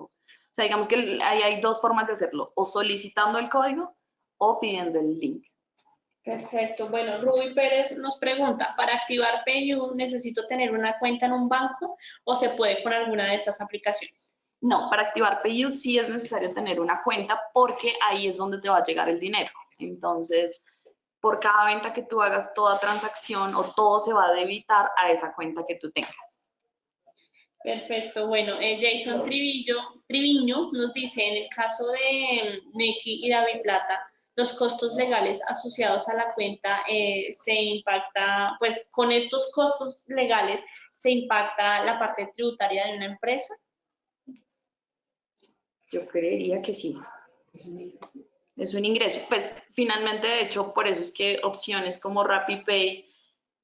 Speaker 1: O sea, digamos que ahí hay dos formas de hacerlo, o solicitando el código o pidiendo el link.
Speaker 2: Perfecto. Bueno, Ruby Pérez nos pregunta, ¿para activar PayU necesito tener una cuenta en un banco o se puede con alguna de estas aplicaciones?
Speaker 1: No, para activar PayU sí es necesario tener una cuenta porque ahí es donde te va a llegar el dinero. Entonces, por cada venta que tú hagas, toda transacción o todo se va a debitar a esa cuenta que tú tengas.
Speaker 2: Perfecto, bueno, eh, Jason Trivillo, Triviño nos dice, en el caso de Neki y David Plata, los costos legales asociados a la cuenta eh, se impacta, pues con estos costos legales se impacta la parte tributaria de una empresa.
Speaker 1: Yo creería que sí. Es un ingreso. Pues finalmente, de hecho, por eso es que opciones como RappiPay,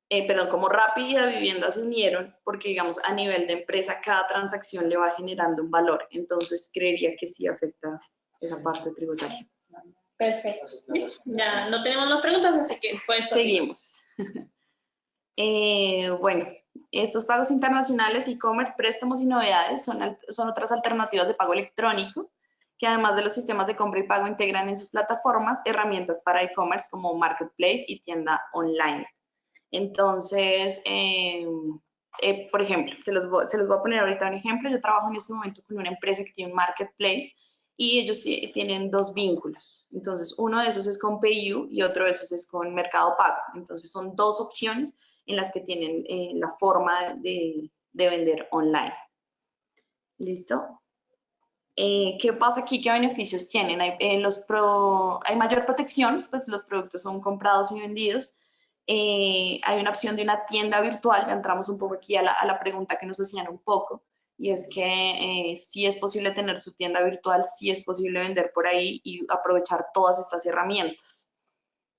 Speaker 1: eh, perdón, como Rappi y Vivienda se unieron, porque digamos a nivel de empresa cada transacción le va generando un valor. Entonces creería que sí afecta esa parte tributaria.
Speaker 2: Perfecto. Ya no tenemos más preguntas, así que pues
Speaker 1: seguimos. <laughs> Eh, bueno, estos pagos internacionales, e-commerce, préstamos y novedades son, son otras alternativas de pago electrónico que además de los sistemas de compra y pago integran en sus plataformas herramientas para e-commerce como marketplace y tienda online. Entonces, eh, eh, por ejemplo, se los, se los voy a poner ahorita un ejemplo. Yo trabajo en este momento con una empresa que tiene un marketplace y ellos tienen dos vínculos. Entonces, uno de esos es con PayU y otro de esos es con Mercado Pago. Entonces, son dos opciones en las que tienen eh, la forma de, vender online. ¿Listo? Eh, ¿Qué pasa aquí? ¿Qué beneficios tienen? Hay, los hay mayor protección, pues los productos son comprados y vendidos. Hay una opción de una tienda virtual, ya entramos un poco aquí a la, a la pregunta que nos hacían un poco y es que eh, sí es posible tener su tienda virtual, sí es posible vender por ahí y aprovechar todas estas herramientas.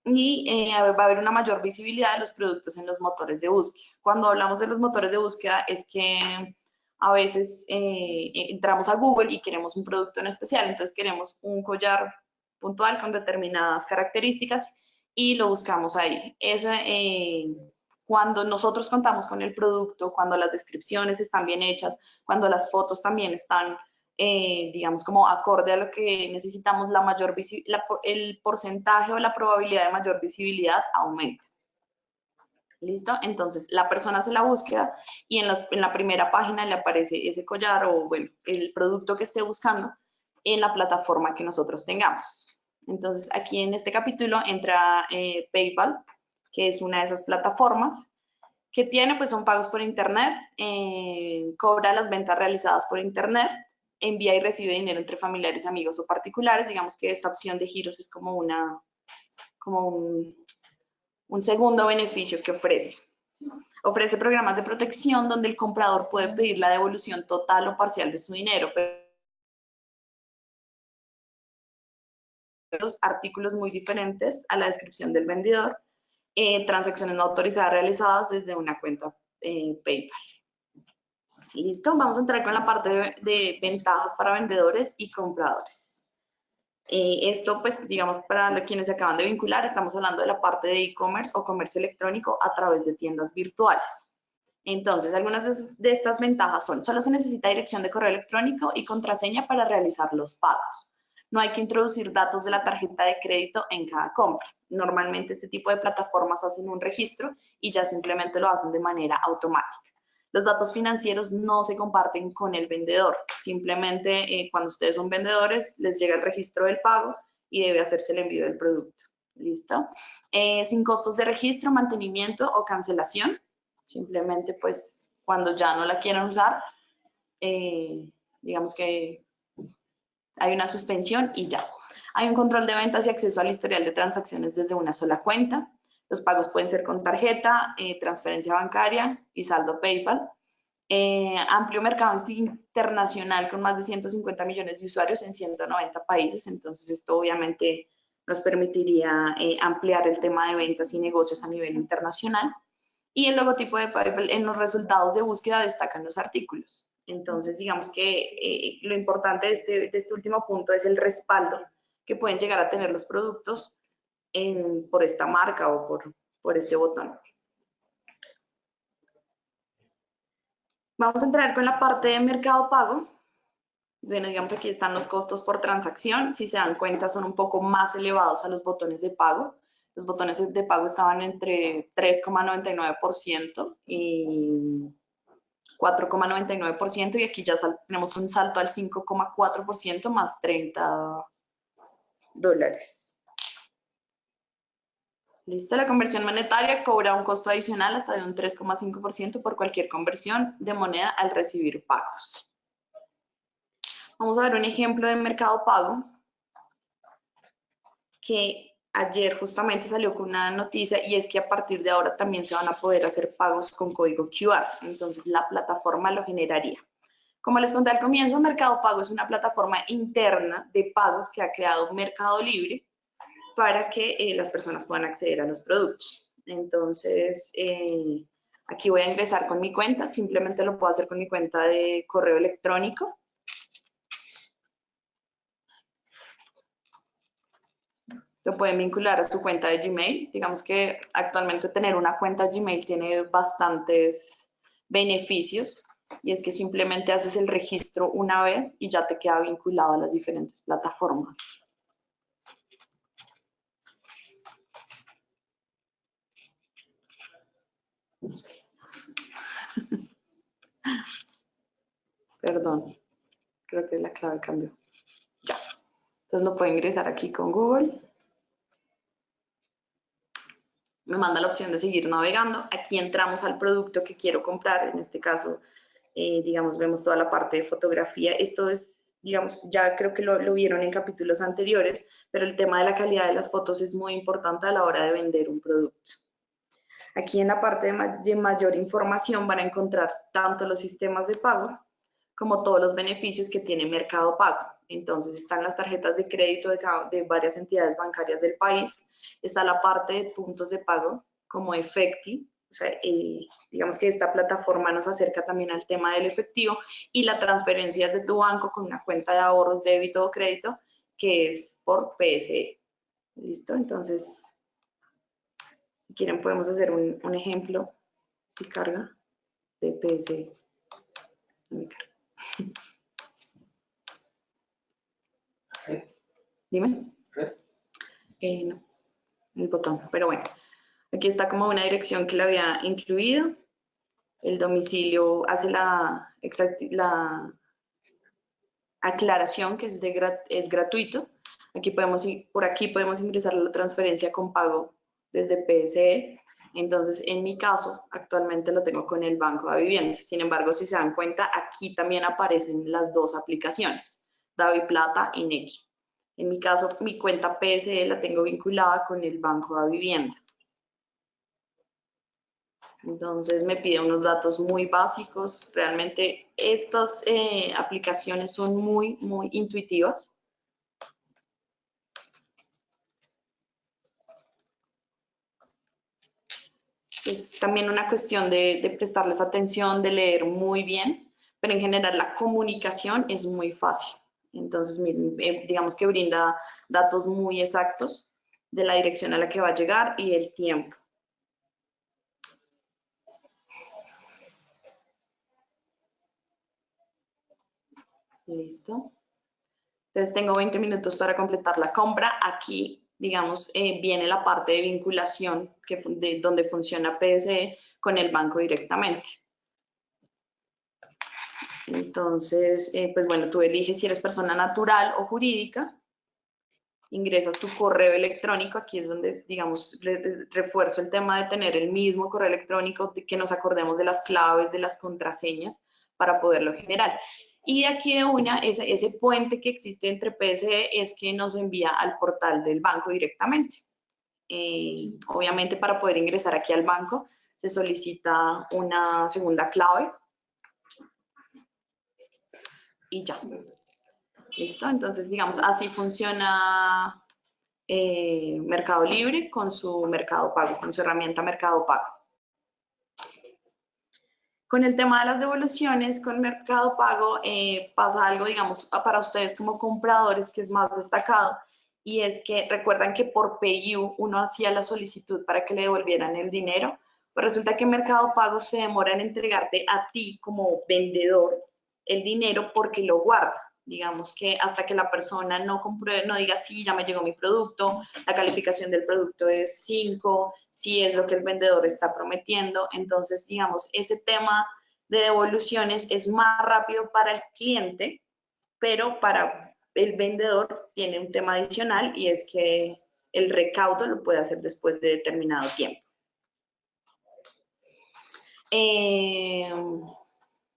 Speaker 1: Y eh, va a haber una mayor visibilidad de los productos en los motores de búsqueda. Cuando hablamos de los motores de búsqueda es que a veces eh, entramos a Google y queremos un producto en especial, entonces queremos un collar puntual con determinadas características y lo buscamos ahí. Esa, cuando nosotros contamos con el producto, cuando las descripciones están bien hechas, cuando las fotos también están, eh, digamos, como acorde a lo que necesitamos, la mayor el porcentaje o la probabilidad de mayor visibilidad aumenta. ¿Listo? Entonces, la persona hace la búsqueda y en, en la primera página le aparece ese collar o, bueno, el producto que esté buscando en la plataforma que nosotros tengamos. Entonces, aquí en este capítulo entra eh, PayPal, que es una de esas plataformas que tiene, pues son pagos por internet, eh, cobra las ventas realizadas por internet, envía y recibe dinero entre familiares, amigos o particulares. Digamos que esta opción de giros es como una, como un, un segundo beneficio que ofrece. Ofrece programas de protección donde el comprador puede pedir la devolución total o parcial de su dinero, pero artículos muy diferentes a la descripción del vendedor eh, transacciones no autorizadas realizadas desde una cuenta eh, PayPal. Listo, vamos a entrar con la parte de, ventajas para vendedores y compradores. Eh, esto, pues, digamos, para quienes se acaban de vincular, estamos hablando de la parte de e-commerce o comercio electrónico a través de tiendas virtuales. Entonces, algunas de estas ventajas son, solo se necesita dirección de correo electrónico y contraseña para realizar los pagos. No hay que introducir datos de la tarjeta de crédito en cada compra. Normalmente este tipo de plataformas hacen un registro y ya simplemente lo hacen de manera automática. Los datos financieros no se comparten con el vendedor. Simplemente eh, cuando ustedes son vendedores les llega el registro del pago y debe hacerse el envío del producto. ¿Listo? Eh, sin costos de registro, mantenimiento o cancelación. Simplemente pues cuando ya no la quieran usar, eh, digamos que hay una suspensión y ya. Hay un control de ventas y acceso al historial de transacciones desde una sola cuenta. Los pagos pueden ser con tarjeta, eh, transferencia bancaria y saldo PayPal. Eh, amplio mercado internacional con más de 150 millones de usuarios en 190 países. Entonces, esto obviamente nos permitiría eh, ampliar el tema de ventas y negocios a nivel internacional. Y el logotipo de PayPal en los resultados de búsqueda destacan los artículos. Entonces, digamos que eh, lo importante de este, de este, último punto es el respaldo que pueden llegar a tener los productos por esta marca o por, por este botón. Vamos a entrar con la parte de mercado pago. Bueno, digamos aquí están los costos por transacción. Si se dan cuenta, son un poco más elevados a los botones de pago. Los botones de pago estaban entre 3,99% y 4,99% y aquí ya tenemos un salto al 5,4% más 30 dólares. Listo, la conversión monetaria cobra un costo adicional hasta de un 3,5% por cualquier conversión de moneda al recibir pagos. Vamos a ver un ejemplo de mercado pago que ayer justamente salió con una noticia y es que a partir de ahora también se van a poder hacer pagos con código QR. Entonces la plataforma lo generaría. Como les conté al comienzo, Mercado Pago es una plataforma interna de pagos que ha creado Mercado Libre para que eh, las personas puedan acceder a los productos. Entonces, eh, aquí voy a ingresar con mi cuenta, simplemente lo puedo hacer con mi cuenta de correo electrónico. Lo pueden vincular a su cuenta de Gmail. Digamos que actualmente tener una cuenta Gmail tiene bastantes beneficios y es que simplemente haces el registro una vez y ya te queda vinculado a las diferentes plataformas. <laughs> Perdón, creo que la clave cambió. Ya. Entonces lo puedo ingresar aquí con Google me manda la opción de seguir navegando. Aquí entramos al producto que quiero comprar, en este caso, eh, digamos, vemos toda la parte de fotografía. Esto es, digamos, ya creo que lo, lo, vieron en capítulos anteriores, pero el tema de la calidad de las fotos es muy importante a la hora de vender un producto. Aquí en la parte de, de mayor información van a encontrar tanto los sistemas de pago como todos los beneficios que tiene Mercado Pago. Entonces están las tarjetas de crédito de, de varias entidades bancarias del país, está la parte de puntos de pago como Efecti, o sea, eh, digamos que esta plataforma nos acerca también al tema del efectivo y la transferencia de tu banco con una cuenta de ahorros, débito o crédito, que es por PSE. ¿Listo? Entonces, si quieren podemos hacer un, un ejemplo si carga de PSE. Dime. Eh, no el botón, pero bueno, aquí está como una dirección que le había incluido. El domicilio hace la, la aclaración que es, de, es gratuito. Aquí podemos, por aquí podemos ingresar la transferencia con pago desde PSE. Entonces, en mi caso, actualmente lo tengo con el Banco de Vivienda. Sin embargo, si se dan cuenta, aquí también aparecen las dos aplicaciones, Davi Plata y Nequi. En mi caso, mi cuenta PSE la tengo vinculada con el Banco de Vivienda. Entonces me pide unos datos muy básicos. Realmente estas eh, aplicaciones son muy, muy intuitivas. Es también una cuestión de, de prestarles atención, de leer muy bien, pero en general la comunicación es muy fácil. Entonces, eh, digamos que brinda datos muy exactos de la dirección a la que va a llegar y el tiempo. Listo. Entonces tengo 20 minutos para completar la compra. Aquí, digamos, eh, viene la parte de vinculación que, de, donde funciona PSE con el banco directamente. Entonces, eh, pues bueno, tú eliges si eres persona natural o jurídica, ingresas tu correo electrónico, aquí es donde, digamos, refuerzo el tema de tener el mismo correo electrónico, que nos acordemos de las claves, de las contraseñas para poderlo generar. Y aquí de una, ese, ese puente que existe entre PSE es que nos envía al portal del banco directamente. Eh, obviamente para poder ingresar aquí al banco se solicita una segunda clave y ya. ¿Listo? Entonces, digamos, así funciona eh, Mercado Libre con su Mercado Pago, con su herramienta Mercado Pago. Con el tema de las devoluciones, con Mercado Pago eh, pasa algo, digamos, para ustedes como compradores que es más destacado, y es que recuerdan que por PayU uno hacía la solicitud para que le devolvieran el dinero, pues resulta que Mercado Pago se demora en entregarte a ti como vendedor el dinero porque lo guarda. Digamos que hasta que la persona no compruebe, no diga, sí, ya me llegó mi producto, la calificación del producto es 5, si es lo que el vendedor está prometiendo. Entonces, digamos, ese tema de devoluciones es más rápido para el cliente, pero para el vendedor tiene un tema adicional y es que el recaudo lo puede hacer después de determinado tiempo. Eh,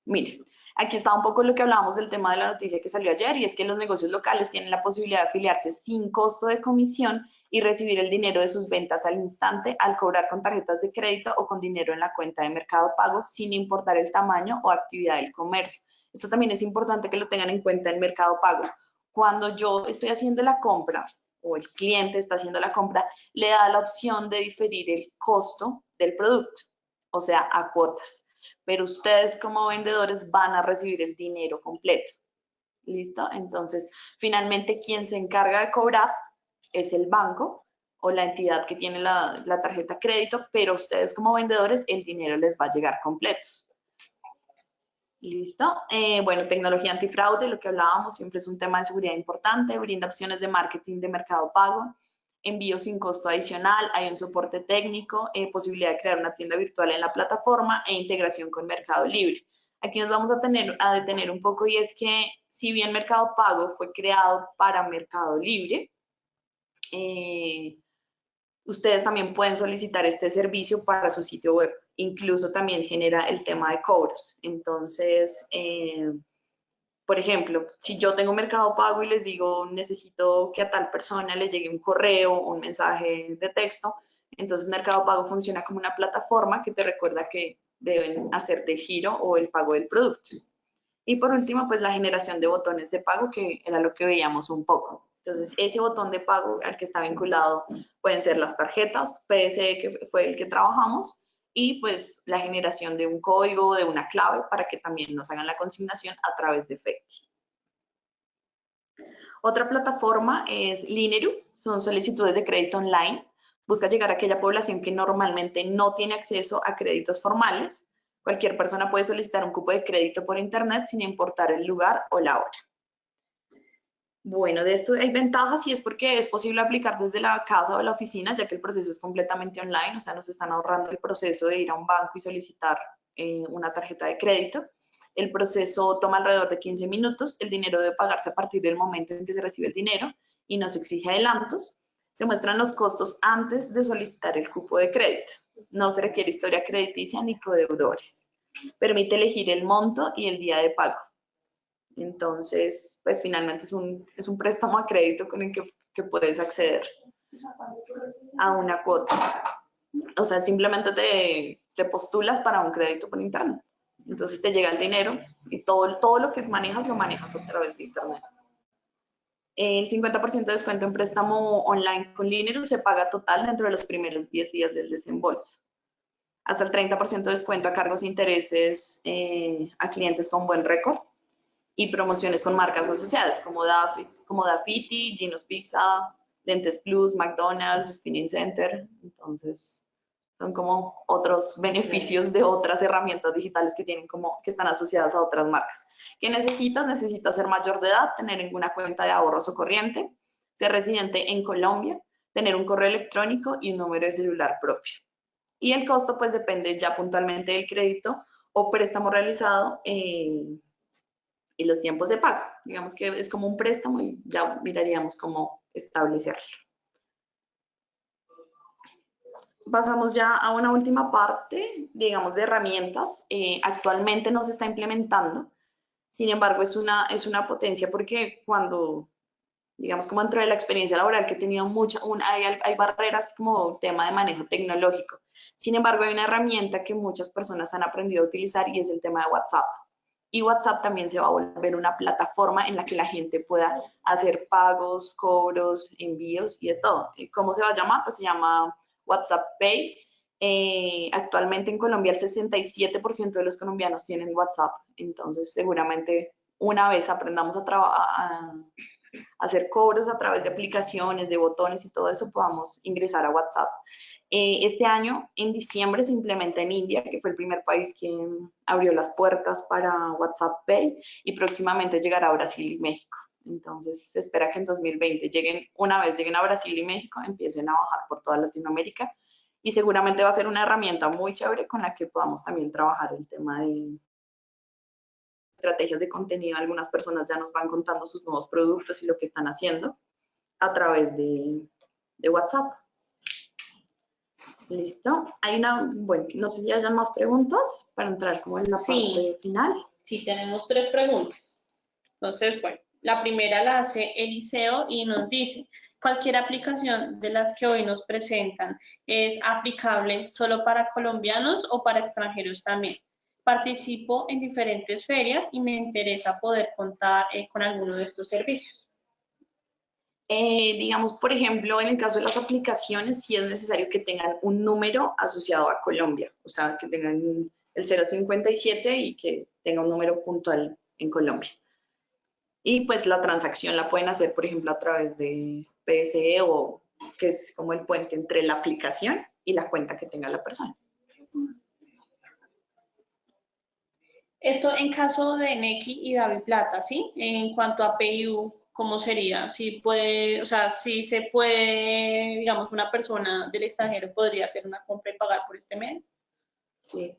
Speaker 1: mire, aquí está un poco lo que hablábamos del tema de la noticia que salió ayer y es que los negocios locales tienen la posibilidad de afiliarse sin costo de comisión y recibir el dinero de sus ventas al instante al cobrar con tarjetas de crédito o con dinero en la cuenta de mercado pago sin importar el tamaño o actividad del comercio. Esto también es importante que lo tengan en cuenta en mercado pago. Cuando yo estoy haciendo la compra o el cliente está haciendo la compra, le da la opción de diferir el costo del producto o sea, a cuotas. Pero ustedes como vendedores van a recibir el dinero completo. ¿Listo? Entonces, finalmente, quien se encarga de cobrar es el banco o la entidad que tiene la, tarjeta crédito, pero ustedes como vendedores, el dinero les va a llegar completo. ¿Listo? Eh, bueno, tecnología antifraude, lo que hablábamos, siempre es un tema de seguridad importante, brinda opciones de marketing de mercado pago, envío sin costo adicional, hay un soporte técnico, eh, posibilidad de crear una tienda virtual en la plataforma e integración con Mercado Libre. Aquí nos vamos a, tener, a detener un poco y es que si bien Mercado Pago fue creado para Mercado Libre, eh, ustedes también pueden solicitar este servicio para su sitio web. Incluso también genera el tema de cobros. Entonces, eh, por ejemplo, si yo tengo Mercado Pago y les digo necesito que a tal persona le llegue un correo un mensaje de texto, entonces Mercado Pago funciona como una plataforma que te recuerda que deben hacer el giro o el pago del producto. Y por último, pues la generación de botones de pago, que era lo que veíamos un poco. Entonces, ese botón de pago al que está vinculado pueden ser las tarjetas, PSE, que fue el que trabajamos, y pues la generación de un código, de una clave para que también nos hagan la consignación a través de FECTI. Otra plataforma es Lineru, son solicitudes de crédito online. Busca llegar a aquella población que normalmente no tiene acceso a créditos formales. Cualquier persona puede solicitar un cupo de crédito por internet sin importar el lugar o la hora. Bueno, de esto hay ventajas y es porque es posible aplicar desde la casa o la oficina, ya que el proceso es completamente online, o sea, nos están ahorrando el proceso de ir a un banco y solicitar eh, una tarjeta de crédito. El proceso toma alrededor de 15 minutos, el dinero debe pagarse a partir del momento en que se recibe el dinero y no se exige adelantos. Se muestran los costos antes de solicitar el cupo de crédito. No se requiere historia crediticia ni codeudores. Permite elegir el monto y el día de pago. Entonces, pues finalmente es un, es un préstamo a crédito con el que, que puedes acceder a una cuota. O sea, simplemente te, te, postulas para un crédito por internet. Entonces te llega el dinero y todo, todo lo que manejas lo manejas a través de internet. El 50% de descuento en préstamo online con Lineru se paga total dentro de los primeros 10 días del desembolso. Hasta el 30% de descuento a cargos e intereses eh, a clientes con buen récord y promociones con marcas asociadas como, Dafiti, como Dafiti, Gino's Pizza, Lentes Plus, McDonald's, Spinning Center. Entonces, son como otros beneficios de otras herramientas digitales que tienen como que están asociadas a otras marcas. ¿Qué necesitas? Necesitas ser mayor de edad, tener ninguna cuenta de ahorros o corriente, ser residente en Colombia, tener un correo electrónico y un número de celular propio. Y el costo pues depende ya puntualmente del crédito o préstamo realizado y los tiempos de pago. Digamos que es como un préstamo y ya miraríamos cómo establecerlo. Pasamos ya a una última parte, digamos, de herramientas. Eh, actualmente no se está implementando, sin embargo, es una, es una potencia porque cuando, digamos, como dentro de la experiencia laboral que he tenido mucha, hay, hay barreras como tema de manejo tecnológico. Sin embargo, hay una herramienta que muchas personas han aprendido a utilizar y es el tema de WhatsApp y WhatsApp también se va a volver una plataforma en la que la gente pueda hacer pagos, cobros, envíos y de todo. ¿Cómo se va a llamar? Pues se llama WhatsApp Pay Eh, actualmente en Colombia el 67% de los colombianos tienen WhatsApp, entonces seguramente una vez aprendamos a, a, hacer cobros a través de aplicaciones, de botones y todo eso, podamos ingresar a WhatsApp. Eh, este año, en diciembre, se implementa en India, que fue el primer país que abrió las puertas para WhatsApp Pay y próximamente llegará a Brasil y México. Entonces, se espera que en 2020 lleguen, una vez lleguen a Brasil y México, empiecen a bajar por toda Latinoamérica y seguramente va a ser una herramienta muy chévere con la que podamos también trabajar el tema de estrategias de contenido. Algunas personas ya nos van contando sus nuevos productos y lo que están haciendo a través de WhatsApp. Listo. Hay una, bueno, no sé si hayan más preguntas para entrar como en la parte final.
Speaker 2: Sí, tenemos tres preguntas. Entonces, bueno, la primera la hace Eliseo y nos dice, cualquier aplicación de las que hoy nos presentan es aplicable solo para colombianos o para extranjeros también. Participo en diferentes ferias y me interesa poder contar eh, con alguno de estos servicios.
Speaker 1: Eh, digamos, por ejemplo, en el caso de las aplicaciones, sí es necesario que tengan un número asociado a Colombia, o sea, que tengan el 057 y que tenga un número puntual en Colombia. Y pues la transacción la pueden hacer, por ejemplo, a través de PSE o que es como el puente entre la aplicación y la cuenta que tenga la persona.
Speaker 2: Esto en caso de Neki y David Plata, ¿sí? En cuanto a PIU, ¿cómo sería? Si puede, o sea, si se puede, digamos, una persona del extranjero podría hacer una compra y pagar por este medio.
Speaker 1: Sí.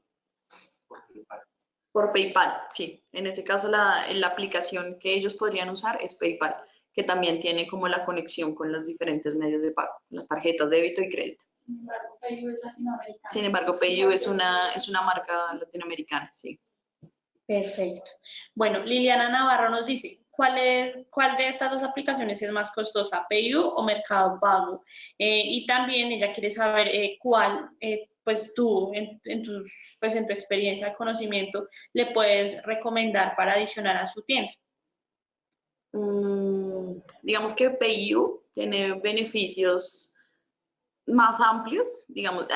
Speaker 1: Por PayPal, sí. En ese caso, la, la aplicación que ellos podrían usar es PayPal, que también tiene como la conexión con los diferentes medios de pago, las tarjetas de débito y crédito.
Speaker 2: Sin embargo, PayU es latinoamericana.
Speaker 1: Sin embargo, PayU es una, es una marca latinoamericana, sí.
Speaker 2: Perfecto. Bueno, Liliana Navarro nos dice, ¿cuál, es, cuál de estas dos aplicaciones es más costosa, PayU o Mercado Pago? Eh, y también ella quiere saber eh, cuál, eh, pues tú, en, tus, pues en tu experiencia, conocimiento, le puedes recomendar para adicionar a su tienda.
Speaker 1: Mm, digamos que PayU tiene beneficios más amplios, digamos,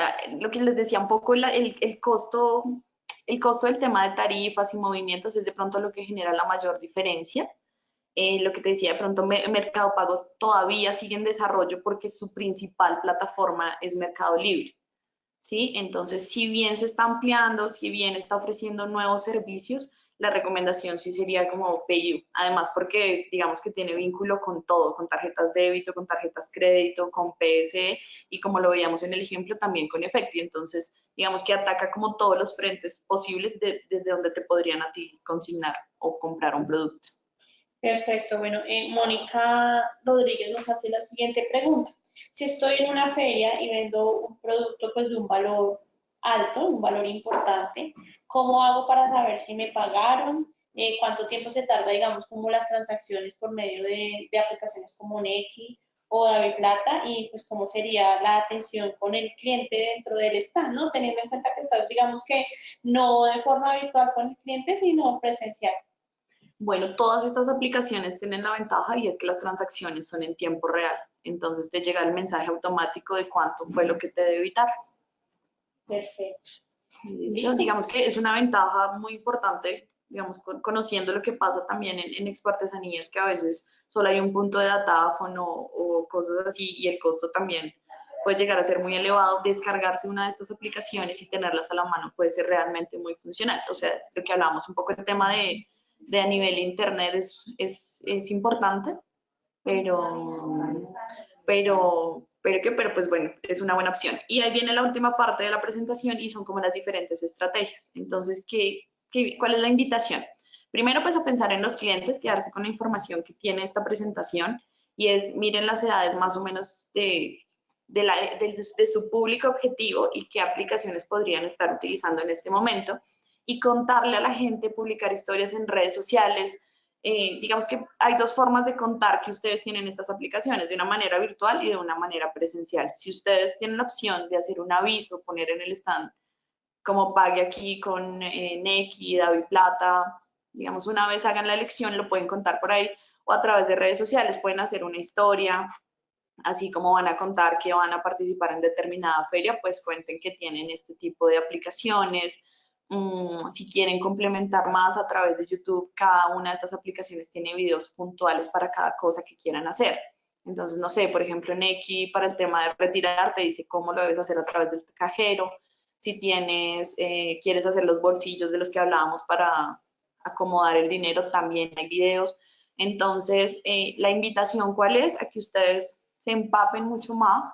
Speaker 1: lo que les decía un poco, el, el costo el costo del tema de tarifas y movimientos es de pronto lo que genera la mayor diferencia. Eh, lo que te decía, de pronto Mercado Pago todavía sigue en desarrollo porque su principal plataforma es Mercado Libre. ¿sí? Entonces, si bien se está ampliando, si bien está ofreciendo nuevos servicios, la recomendación sí sería como PayU. Además, porque digamos que tiene vínculo con todo, con tarjetas débito, con tarjetas crédito, con PSE y como lo veíamos en el ejemplo, también con Efecti. Entonces, digamos que ataca como todos los frentes posibles desde donde te podrían a ti consignar o comprar un producto.
Speaker 2: Perfecto. Bueno, eh, Mónica Rodríguez nos hace la siguiente pregunta. Si estoy en una feria y vendo un producto pues de un valor alto, un valor importante. ¿Cómo hago para saber si me pagaron? Eh, ¿Cuánto tiempo se tarda, digamos, como las transacciones por medio de, aplicaciones como Neki o David Plata? Y pues cómo sería la atención con el cliente dentro del stand, ¿no? Teniendo en cuenta que estás, digamos que no de forma virtual con el cliente, sino presencial.
Speaker 1: Bueno, todas estas aplicaciones tienen la ventaja y es que las transacciones son en tiempo real. Entonces te llega el mensaje automático de cuánto fue lo que te debe evitar.
Speaker 2: Perfecto.
Speaker 1: Digamos que es una ventaja muy importante, digamos, conociendo lo que pasa también en, en Expo Artesanías, que a veces solo hay un punto de datáfono o, cosas así y el costo también puede llegar a ser muy elevado. Descargarse una de estas aplicaciones y tenerlas a la mano puede ser realmente muy funcional. O sea, lo que hablamos un poco el tema de, de a nivel internet es, es, es importante, pero, pero pero que, pero pues bueno, es una buena opción. Y ahí viene la última parte de la presentación y son como las diferentes estrategias. Entonces, ¿qué, qué, cuál es la invitación? Primero, pues a pensar en los clientes, quedarse con la información que tiene esta presentación y es, miren las edades más o menos de, de, la, de, de su público objetivo y qué aplicaciones podrían estar utilizando en este momento y contarle a la gente, publicar historias en redes sociales, eh, digamos que hay dos formas de contar que ustedes tienen estas aplicaciones, de una manera virtual y de una manera presencial. Si ustedes tienen la opción de hacer un aviso, poner en el stand, como pague aquí con eh, Neki, David Plata, digamos, una vez hagan la elección, lo pueden contar por ahí, o a través de redes sociales pueden hacer una historia así como van a contar que van a participar en determinada feria, pues cuenten que tienen este tipo de aplicaciones. Mm, si quieren complementar más a través de YouTube, cada una de estas aplicaciones tiene videos puntuales para cada cosa que quieran hacer. Entonces, no sé, por ejemplo, en X para el tema de retirar te dice cómo lo debes hacer a través del cajero. Si tienes, eh, quieres hacer los bolsillos de los que hablábamos para acomodar el dinero, también hay videos. Entonces, eh, la invitación, ¿cuál es? A que ustedes se empapen mucho más.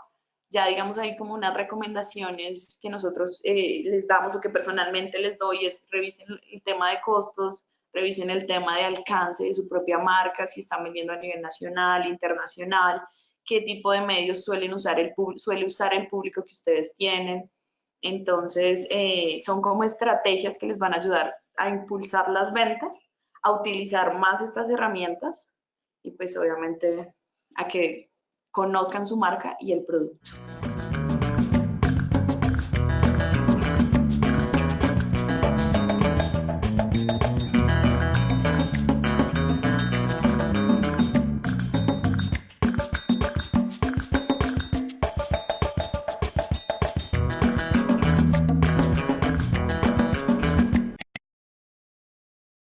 Speaker 1: Ya digamos ahí como unas recomendaciones que nosotros eh, les damos o que personalmente les doy es revisen el tema de costos, revisen el tema de alcance de su propia marca, si están vendiendo a nivel nacional, internacional, qué tipo de medios suelen usar el, suele usar el público que ustedes tienen. Entonces, eh, son como estrategias que les van a ayudar a impulsar las ventas, a utilizar más estas herramientas y pues obviamente a que conozcan su marca y el producto.